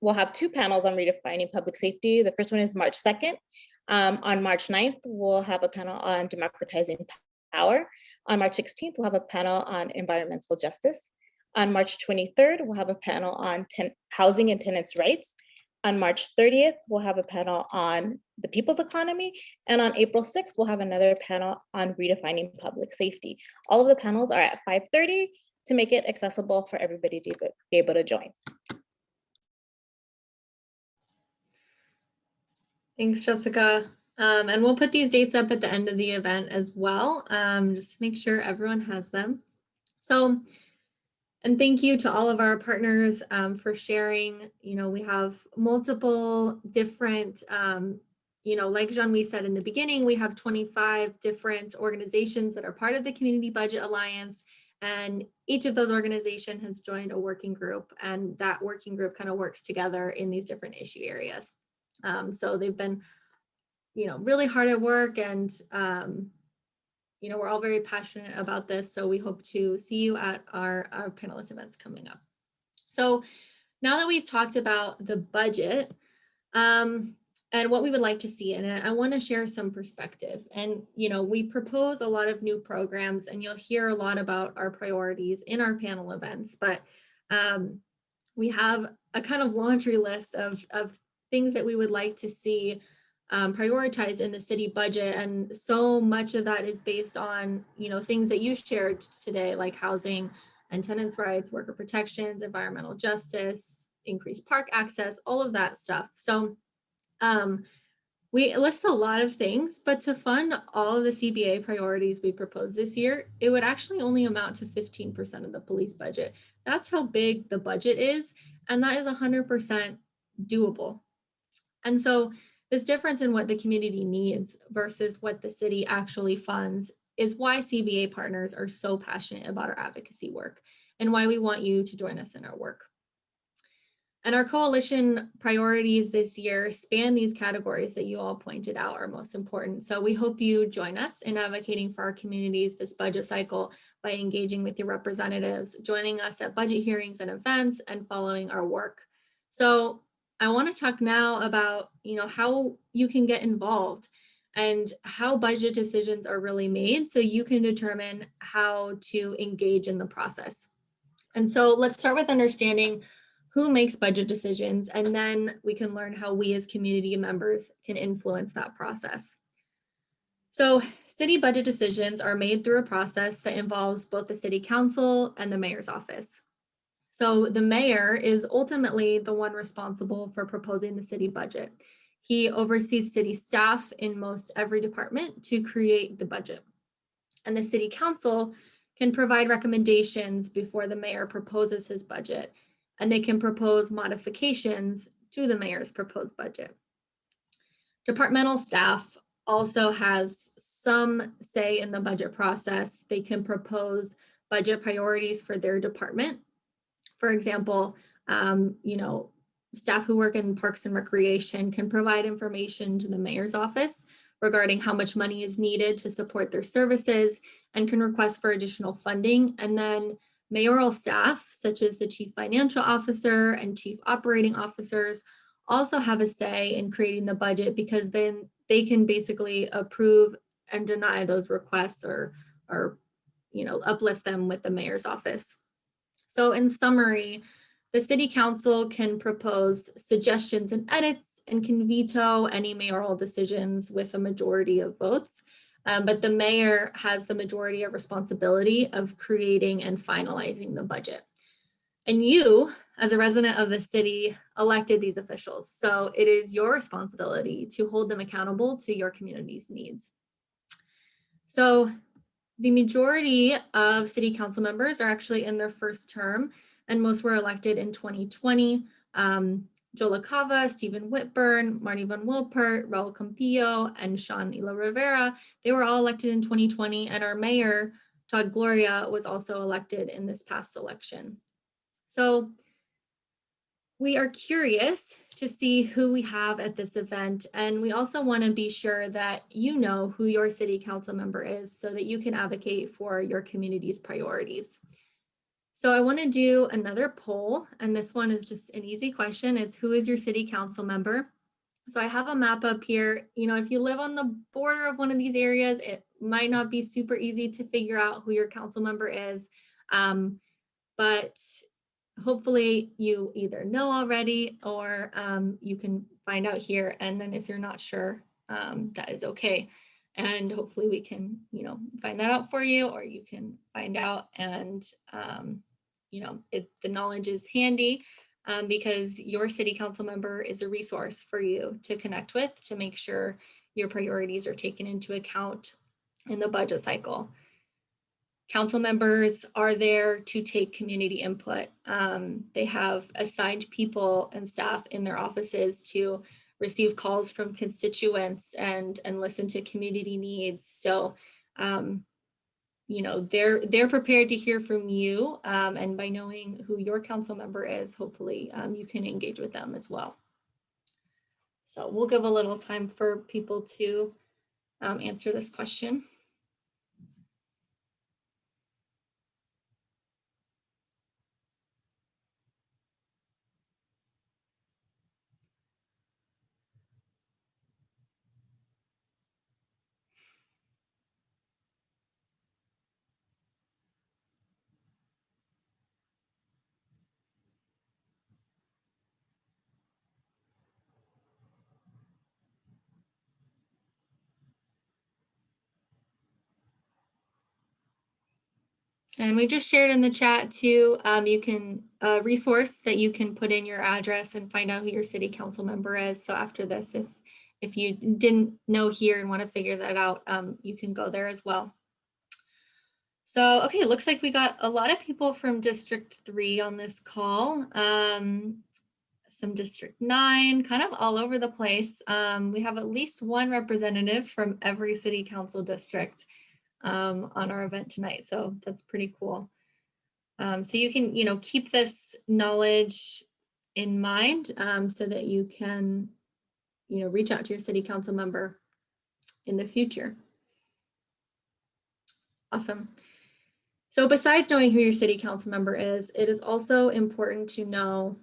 We'll have two panels on redefining public safety. The first one is March 2nd. Um, on March 9th, we'll have a panel on democratizing power. On March 16th, we'll have a panel on environmental justice. On March 23rd, we'll have a panel on housing and tenants' rights. On March 30th, we'll have a panel on the people's economy. And on April 6th, we'll have another panel on redefining public safety. All of the panels are at 5.30 to make it accessible for everybody to be able to join. Thanks, Jessica. Um, and we'll put these dates up at the end of the event as well, um, just make sure everyone has them. So and thank you to all of our partners um, for sharing. You know, we have multiple different, um, you know, like Jean-Louis said in the beginning, we have 25 different organizations that are part of the Community Budget Alliance. And each of those organizations has joined a working group and that working group kind of works together in these different issue areas. Um, so they've been, you know, really hard at work and um, you know, we're all very passionate about this, so we hope to see you at our, our panelist events coming up. So now that we've talked about the budget um, and what we would like to see it, I want to share some perspective. And, you know, we propose a lot of new programs and you'll hear a lot about our priorities in our panel events, but um, we have a kind of laundry list of, of things that we would like to see um, prioritized in the city budget. And so much of that is based on, you know, things that you shared today, like housing and tenants' rights, worker protections, environmental justice, increased park access, all of that stuff. So um, we list a lot of things, but to fund all of the CBA priorities we proposed this year, it would actually only amount to 15% of the police budget. That's how big the budget is, and that is 100% doable. And so this difference in what the community needs versus what the city actually funds is why CBA partners are so passionate about our advocacy work and why we want you to join us in our work. And our coalition priorities this year span these categories that you all pointed out are most important. So we hope you join us in advocating for our communities this budget cycle by engaging with your representatives, joining us at budget hearings and events, and following our work. So I want to talk now about you know, how you can get involved and how budget decisions are really made so you can determine how to engage in the process. And so let's start with understanding who makes budget decisions, and then we can learn how we as community members can influence that process. So city budget decisions are made through a process that involves both the city council and the mayor's office. So the mayor is ultimately the one responsible for proposing the city budget. He oversees city staff in most every department to create the budget. And the city council can provide recommendations before the mayor proposes his budget and they can propose modifications to the mayor's proposed budget. Departmental staff also has some say in the budget process. They can propose budget priorities for their department. For example, um, you know, staff who work in parks and recreation can provide information to the mayor's office regarding how much money is needed to support their services and can request for additional funding. And then Mayoral staff, such as the chief financial officer and chief operating officers, also have a say in creating the budget because then they can basically approve and deny those requests or, or you know, uplift them with the mayor's office. So in summary, the city council can propose suggestions and edits and can veto any mayoral decisions with a majority of votes. Um, but the mayor has the majority of responsibility of creating and finalizing the budget. And you, as a resident of the city, elected these officials. So it is your responsibility to hold them accountable to your community's needs. So the majority of city council members are actually in their first term and most were elected in 2020. Um, Joe Stephen Whitburn, Marni von Wilpert, Raul Campillo, and Sean Elo-Rivera, they were all elected in 2020, and our mayor, Todd Gloria, was also elected in this past election. So we are curious to see who we have at this event, and we also want to be sure that you know who your city council member is so that you can advocate for your community's priorities. So I want to do another poll, and this one is just an easy question. It's who is your city council member? So I have a map up here. You know, if you live on the border of one of these areas, it might not be super easy to figure out who your council member is. Um, but hopefully you either know already or um, you can find out here. And then if you're not sure, um, that is okay. And hopefully we can, you know, find that out for you or you can find out and, um, you know, it, the knowledge is handy um, because your city council member is a resource for you to connect with to make sure your priorities are taken into account in the budget cycle. Council members are there to take community input. Um, they have assigned people and staff in their offices to receive calls from constituents and and listen to community needs. So, um, you know, they're they're prepared to hear from you. Um, and by knowing who your council member is, hopefully um, you can engage with them as well. So we'll give a little time for people to um, answer this question. And we just shared in the chat too, um, you can, a resource that you can put in your address and find out who your city council member is. So after this, if, if you didn't know here and want to figure that out, um, you can go there as well. So, okay, it looks like we got a lot of people from District 3 on this call. Um, some District 9, kind of all over the place. Um, we have at least one representative from every city council district um, on our event tonight. So that's pretty cool. Um, so you can, you know, keep this knowledge in mind um, so that you can, you know, reach out to your city council member in the future. Awesome. So besides knowing who your city council member is, it is also important to know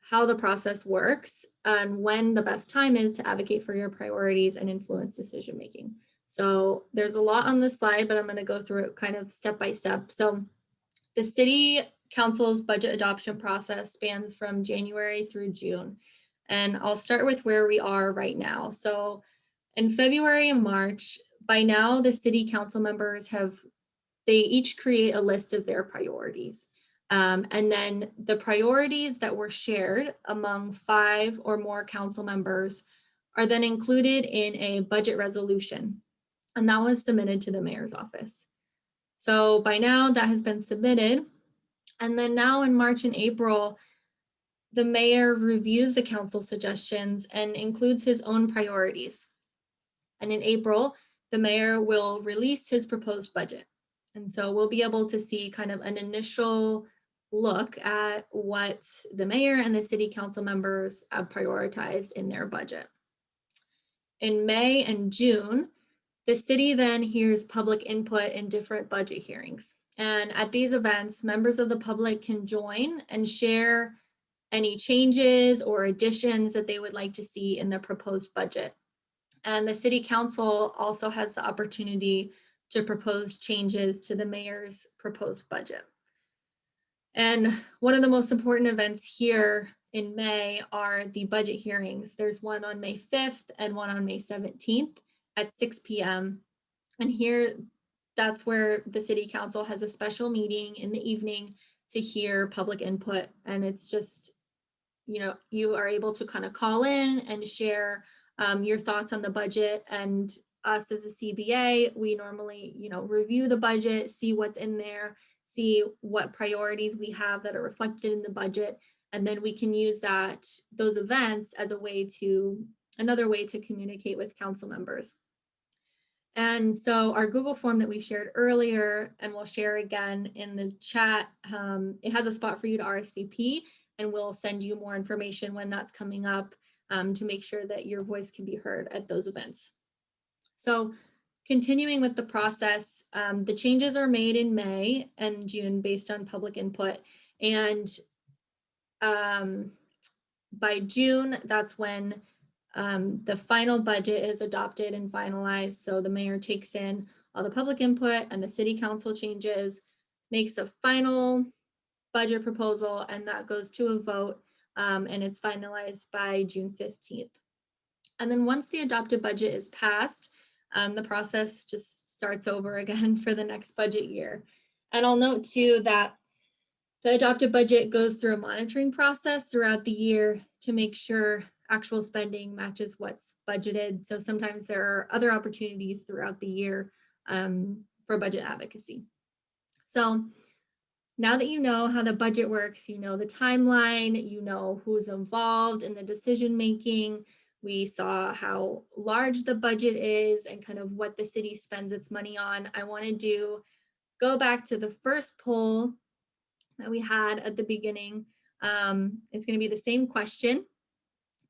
how the process works and when the best time is to advocate for your priorities and influence decision making. So there's a lot on this slide, but I'm going to go through it kind of step by step. So the city council's budget adoption process spans from January through June. And I'll start with where we are right now. So in February and March, by now the city council members have, they each create a list of their priorities. Um, and then the priorities that were shared among five or more council members are then included in a budget resolution. And that was submitted to the mayor's office. So by now that has been submitted. And then now in March and April, the mayor reviews the council suggestions and includes his own priorities. And in April, the mayor will release his proposed budget. And so we'll be able to see kind of an initial look at what the mayor and the city council members have prioritized in their budget. In May and June, the city then hears public input in different budget hearings. And at these events, members of the public can join and share any changes or additions that they would like to see in the proposed budget. And the city council also has the opportunity to propose changes to the mayor's proposed budget. And one of the most important events here in May are the budget hearings. There's one on May 5th and one on May 17th at 6 p.m. And here, that's where the city council has a special meeting in the evening to hear public input. And it's just, you know, you are able to kind of call in and share um, your thoughts on the budget. And us as a CBA, we normally, you know, review the budget, see what's in there, see what priorities we have that are reflected in the budget. And then we can use that, those events as a way to, another way to communicate with council members. And so our Google form that we shared earlier, and we'll share again in the chat, um, it has a spot for you to RSVP, and we'll send you more information when that's coming up um, to make sure that your voice can be heard at those events. So continuing with the process, um, the changes are made in May and June based on public input. And um, by June, that's when um, the final budget is adopted and finalized. So the mayor takes in all the public input and the city council changes, makes a final budget proposal, and that goes to a vote um, and it's finalized by June 15th. And then once the adopted budget is passed, um, the process just starts over <laughs> again for the next budget year. And I'll note too that the adopted budget goes through a monitoring process throughout the year to make sure actual spending matches what's budgeted. So sometimes there are other opportunities throughout the year um, for budget advocacy. So now that you know how the budget works, you know the timeline, you know who's involved in the decision making, we saw how large the budget is and kind of what the city spends its money on. I want to do go back to the first poll that we had at the beginning. Um, it's going to be the same question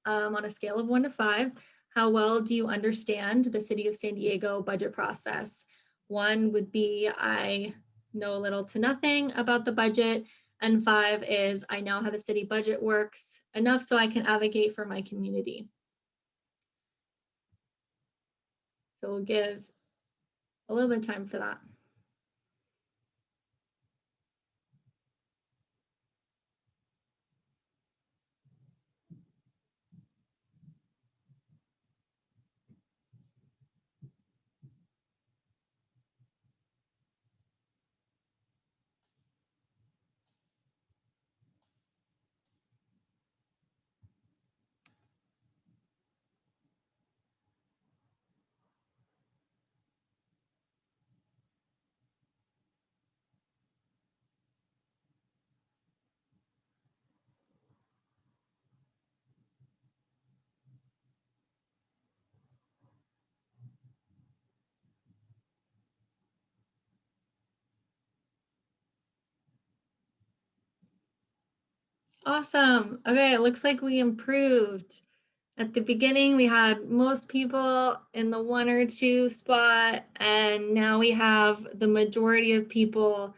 um, on a scale of one to five. How well do you understand the city of San Diego budget process? One would be I know little to nothing about the budget. And five is I know how the city budget works enough so I can advocate for my community. So we'll give a little bit of time for that. Awesome. Okay, it looks like we improved. At the beginning, we had most people in the one or two spot, and now we have the majority of people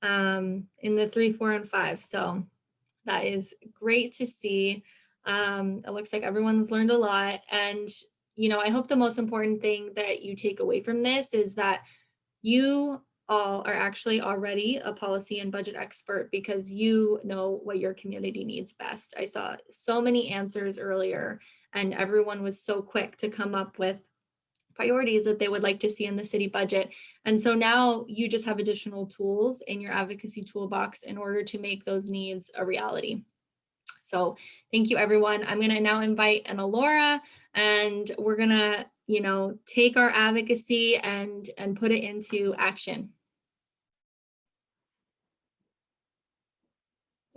um, in the three, four, and five. So that is great to see. Um, it looks like everyone's learned a lot. And, you know, I hope the most important thing that you take away from this is that you all are actually already a policy and budget expert because you know what your community needs best. I saw so many answers earlier and everyone was so quick to come up with priorities that they would like to see in the city budget. And so now you just have additional tools in your advocacy toolbox in order to make those needs a reality. So thank you, everyone. I'm going to now invite Ana Laura and we're going to, you know, take our advocacy and, and put it into action.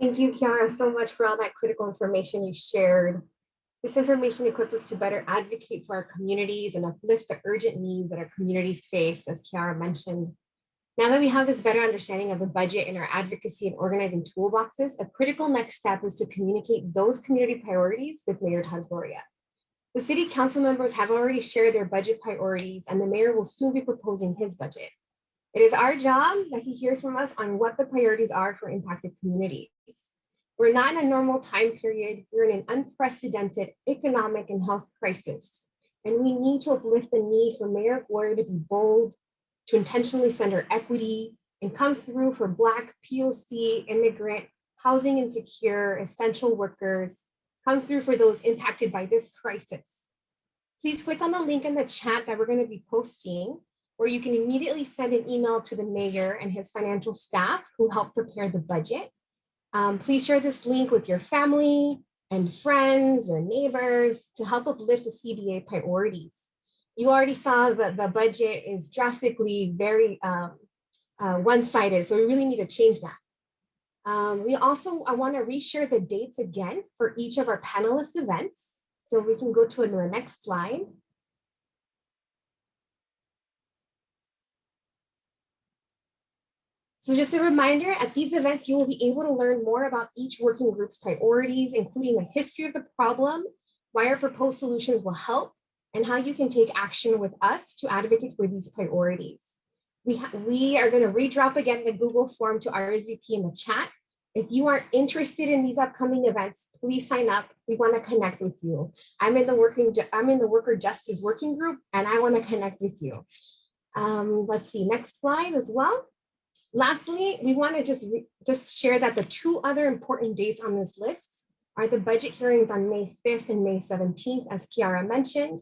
Thank you, Kiara, so much for all that critical information you shared. This information equips us to better advocate for our communities and uplift the urgent needs that our communities face, as Kiara mentioned. Now that we have this better understanding of the budget and our advocacy and organizing toolboxes, a critical next step is to communicate those community priorities with Mayor Todd Gloria. The city council members have already shared their budget priorities and the mayor will soon be proposing his budget. It is our job that he hears from us on what the priorities are for impacted communities. We're not in a normal time period. We're in an unprecedented economic and health crisis. And we need to uplift the need for Mayor Gloria to be bold, to intentionally center equity, and come through for Black, POC, immigrant, housing insecure, essential workers, come through for those impacted by this crisis. Please click on the link in the chat that we're going to be posting, where you can immediately send an email to the mayor and his financial staff who help prepare the budget. Um, please share this link with your family and friends or neighbors to help uplift the CBA priorities. You already saw that the budget is drastically very um, uh, one-sided, so we really need to change that. Um, we also, I wanna reshare the dates again for each of our panelist events. So we can go to the next slide. So just a reminder, at these events, you will be able to learn more about each working group's priorities, including the history of the problem, why our proposed solutions will help, and how you can take action with us to advocate for these priorities. We, we are going to redrop again the Google form to RSVP in the chat. If you are interested in these upcoming events, please sign up. We want to connect with you. I'm in the working I'm in the worker justice working group and I want to connect with you. Um, let's see, next slide as well. Lastly, we want to just, just share that the two other important dates on this list are the budget hearings on May 5th and May 17th, as Kiara mentioned.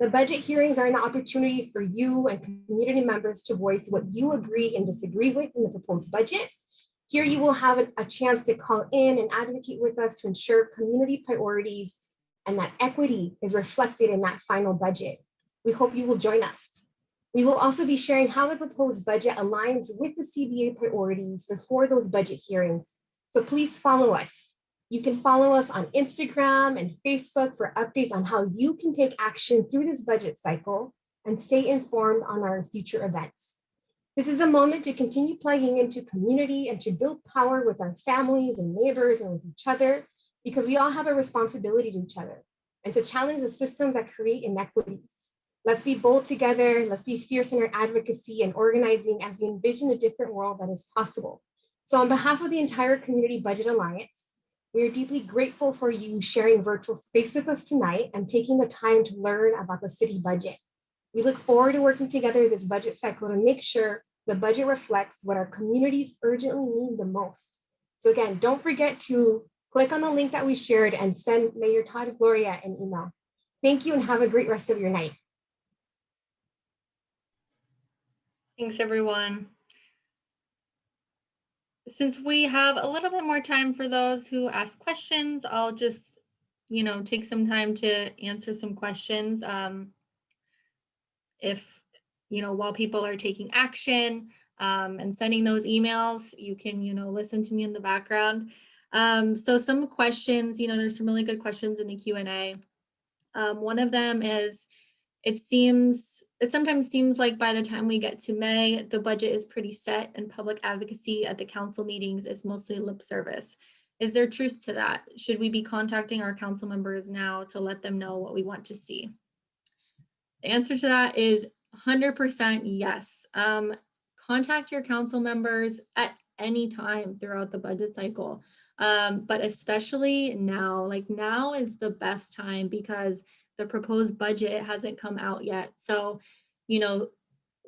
The budget hearings are an opportunity for you and community members to voice what you agree and disagree with in the proposed budget. Here you will have a, a chance to call in and advocate with us to ensure community priorities and that equity is reflected in that final budget. We hope you will join us. We will also be sharing how the proposed budget aligns with the CBA priorities before those budget hearings. So please follow us. You can follow us on Instagram and Facebook for updates on how you can take action through this budget cycle and stay informed on our future events. This is a moment to continue plugging into community and to build power with our families and neighbors and with each other, because we all have a responsibility to each other and to challenge the systems that create inequities. Let's be bold together. Let's be fierce in our advocacy and organizing as we envision a different world that is possible. So on behalf of the entire Community Budget Alliance, we are deeply grateful for you sharing virtual space with us tonight and taking the time to learn about the city budget. We look forward to working together this budget cycle to make sure the budget reflects what our communities urgently need the most. So again, don't forget to click on the link that we shared and send Mayor Todd Gloria an email. Thank you and have a great rest of your night. Thanks, everyone. Since we have a little bit more time for those who ask questions, I'll just, you know, take some time to answer some questions. Um, if, you know, while people are taking action um, and sending those emails, you can, you know, listen to me in the background. Um, so some questions, you know, there's some really good questions in the Q&A. Um, one of them is, it seems, it sometimes seems like by the time we get to May, the budget is pretty set and public advocacy at the council meetings is mostly lip service. Is there truth to that? Should we be contacting our council members now to let them know what we want to see? The answer to that is 100% yes. Um, contact your council members at any time throughout the budget cycle. Um, but especially now, like now is the best time because the proposed budget hasn't come out yet. So, you know,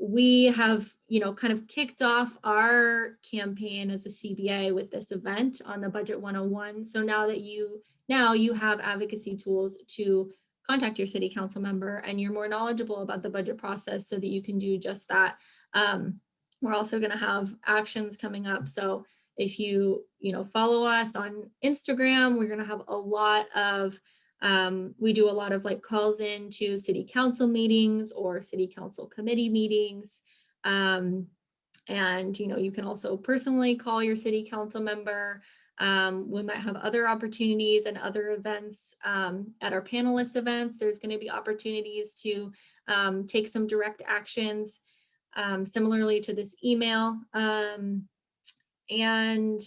we have, you know, kind of kicked off our campaign as a CBA with this event on the Budget 101. So now that you, now you have advocacy tools to contact your city council member and you're more knowledgeable about the budget process so that you can do just that. Um, we're also going to have actions coming up. So if you, you know, follow us on Instagram, we're going to have a lot of, um, we do a lot of like calls in to city council meetings or city council committee meetings. Um, and, you know, you can also personally call your city council member. Um, we might have other opportunities and other events um, at our panelist events. There's going to be opportunities to um, take some direct actions um, similarly to this email. And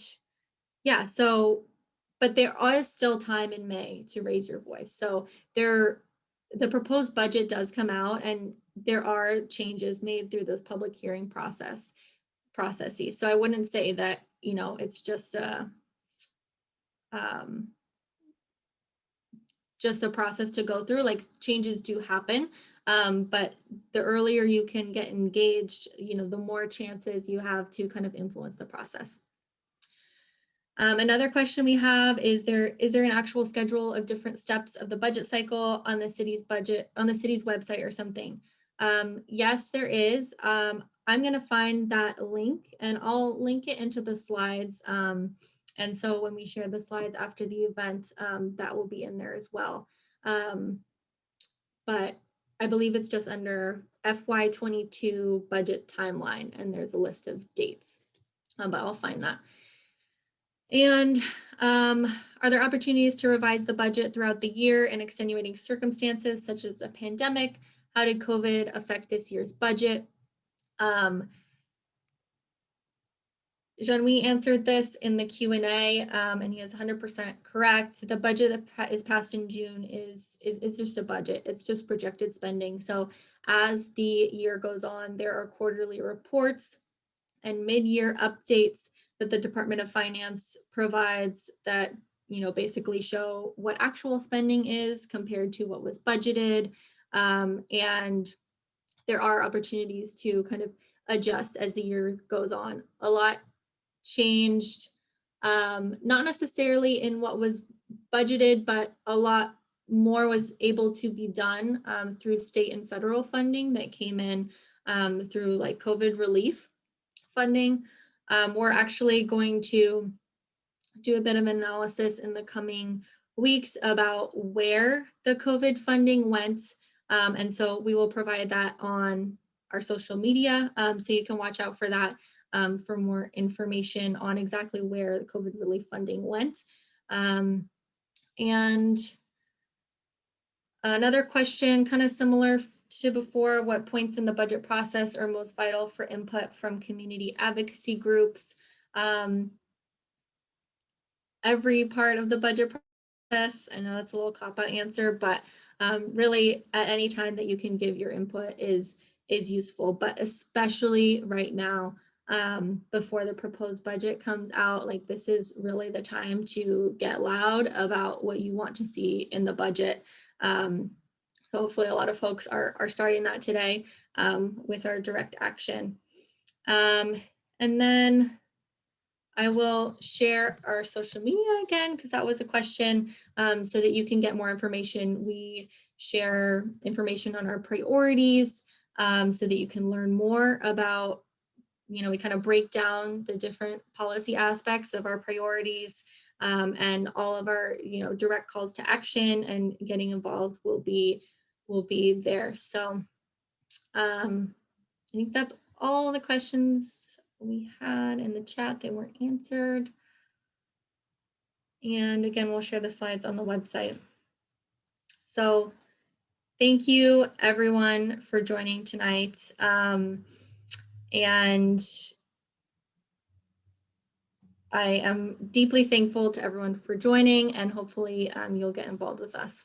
yeah, so, but there is still time in May to raise your voice. So there, the proposed budget does come out and there are changes made through this public hearing process processes. So I wouldn't say that, you know, it's just a, um, just a process to go through, like changes do happen. Um, but the earlier you can get engaged, you know, the more chances you have to kind of influence the process. Um, another question we have is there is there an actual schedule of different steps of the budget cycle on the city's budget on the city's website or something? Um, yes, there is. Um, I'm going to find that link and I'll link it into the slides. Um, and so when we share the slides after the event, um, that will be in there as well. Um, but I believe it's just under FY22 budget timeline and there's a list of dates, but I'll find that. And um, are there opportunities to revise the budget throughout the year in extenuating circumstances such as a pandemic? How did COVID affect this year's budget? Um, Jean-Louis answered this in the Q&A um, and he is 100% correct. The budget that is passed in June is, is, is just a budget. It's just projected spending. So as the year goes on, there are quarterly reports and mid-year updates that the Department of Finance provides that, you know, basically show what actual spending is compared to what was budgeted. Um, and there are opportunities to kind of adjust as the year goes on. A lot changed, um, not necessarily in what was budgeted, but a lot more was able to be done um, through state and federal funding that came in um, through like COVID relief funding. Um, we're actually going to do a bit of analysis in the coming weeks about where the COVID funding went. Um, and so we will provide that on our social media. Um, so you can watch out for that um, for more information on exactly where the COVID relief funding went. Um, and another question kind of similar to before, what points in the budget process are most vital for input from community advocacy groups? Um, every part of the budget process, I know that's a little cop-out answer, but um, really at any time that you can give your input is, is useful, but especially right now, um, before the proposed budget comes out. Like this is really the time to get loud about what you want to see in the budget. Um, so hopefully a lot of folks are, are starting that today um, with our direct action. Um, and then I will share our social media again, because that was a question, um, so that you can get more information. We share information on our priorities um, so that you can learn more about you know, we kind of break down the different policy aspects of our priorities um, and all of our, you know, direct calls to action and getting involved will be, will be there. So um, I think that's all the questions we had in the chat that weren't answered. And again, we'll share the slides on the website. So thank you everyone for joining tonight. Um, and I am deeply thankful to everyone for joining and hopefully um, you'll get involved with us.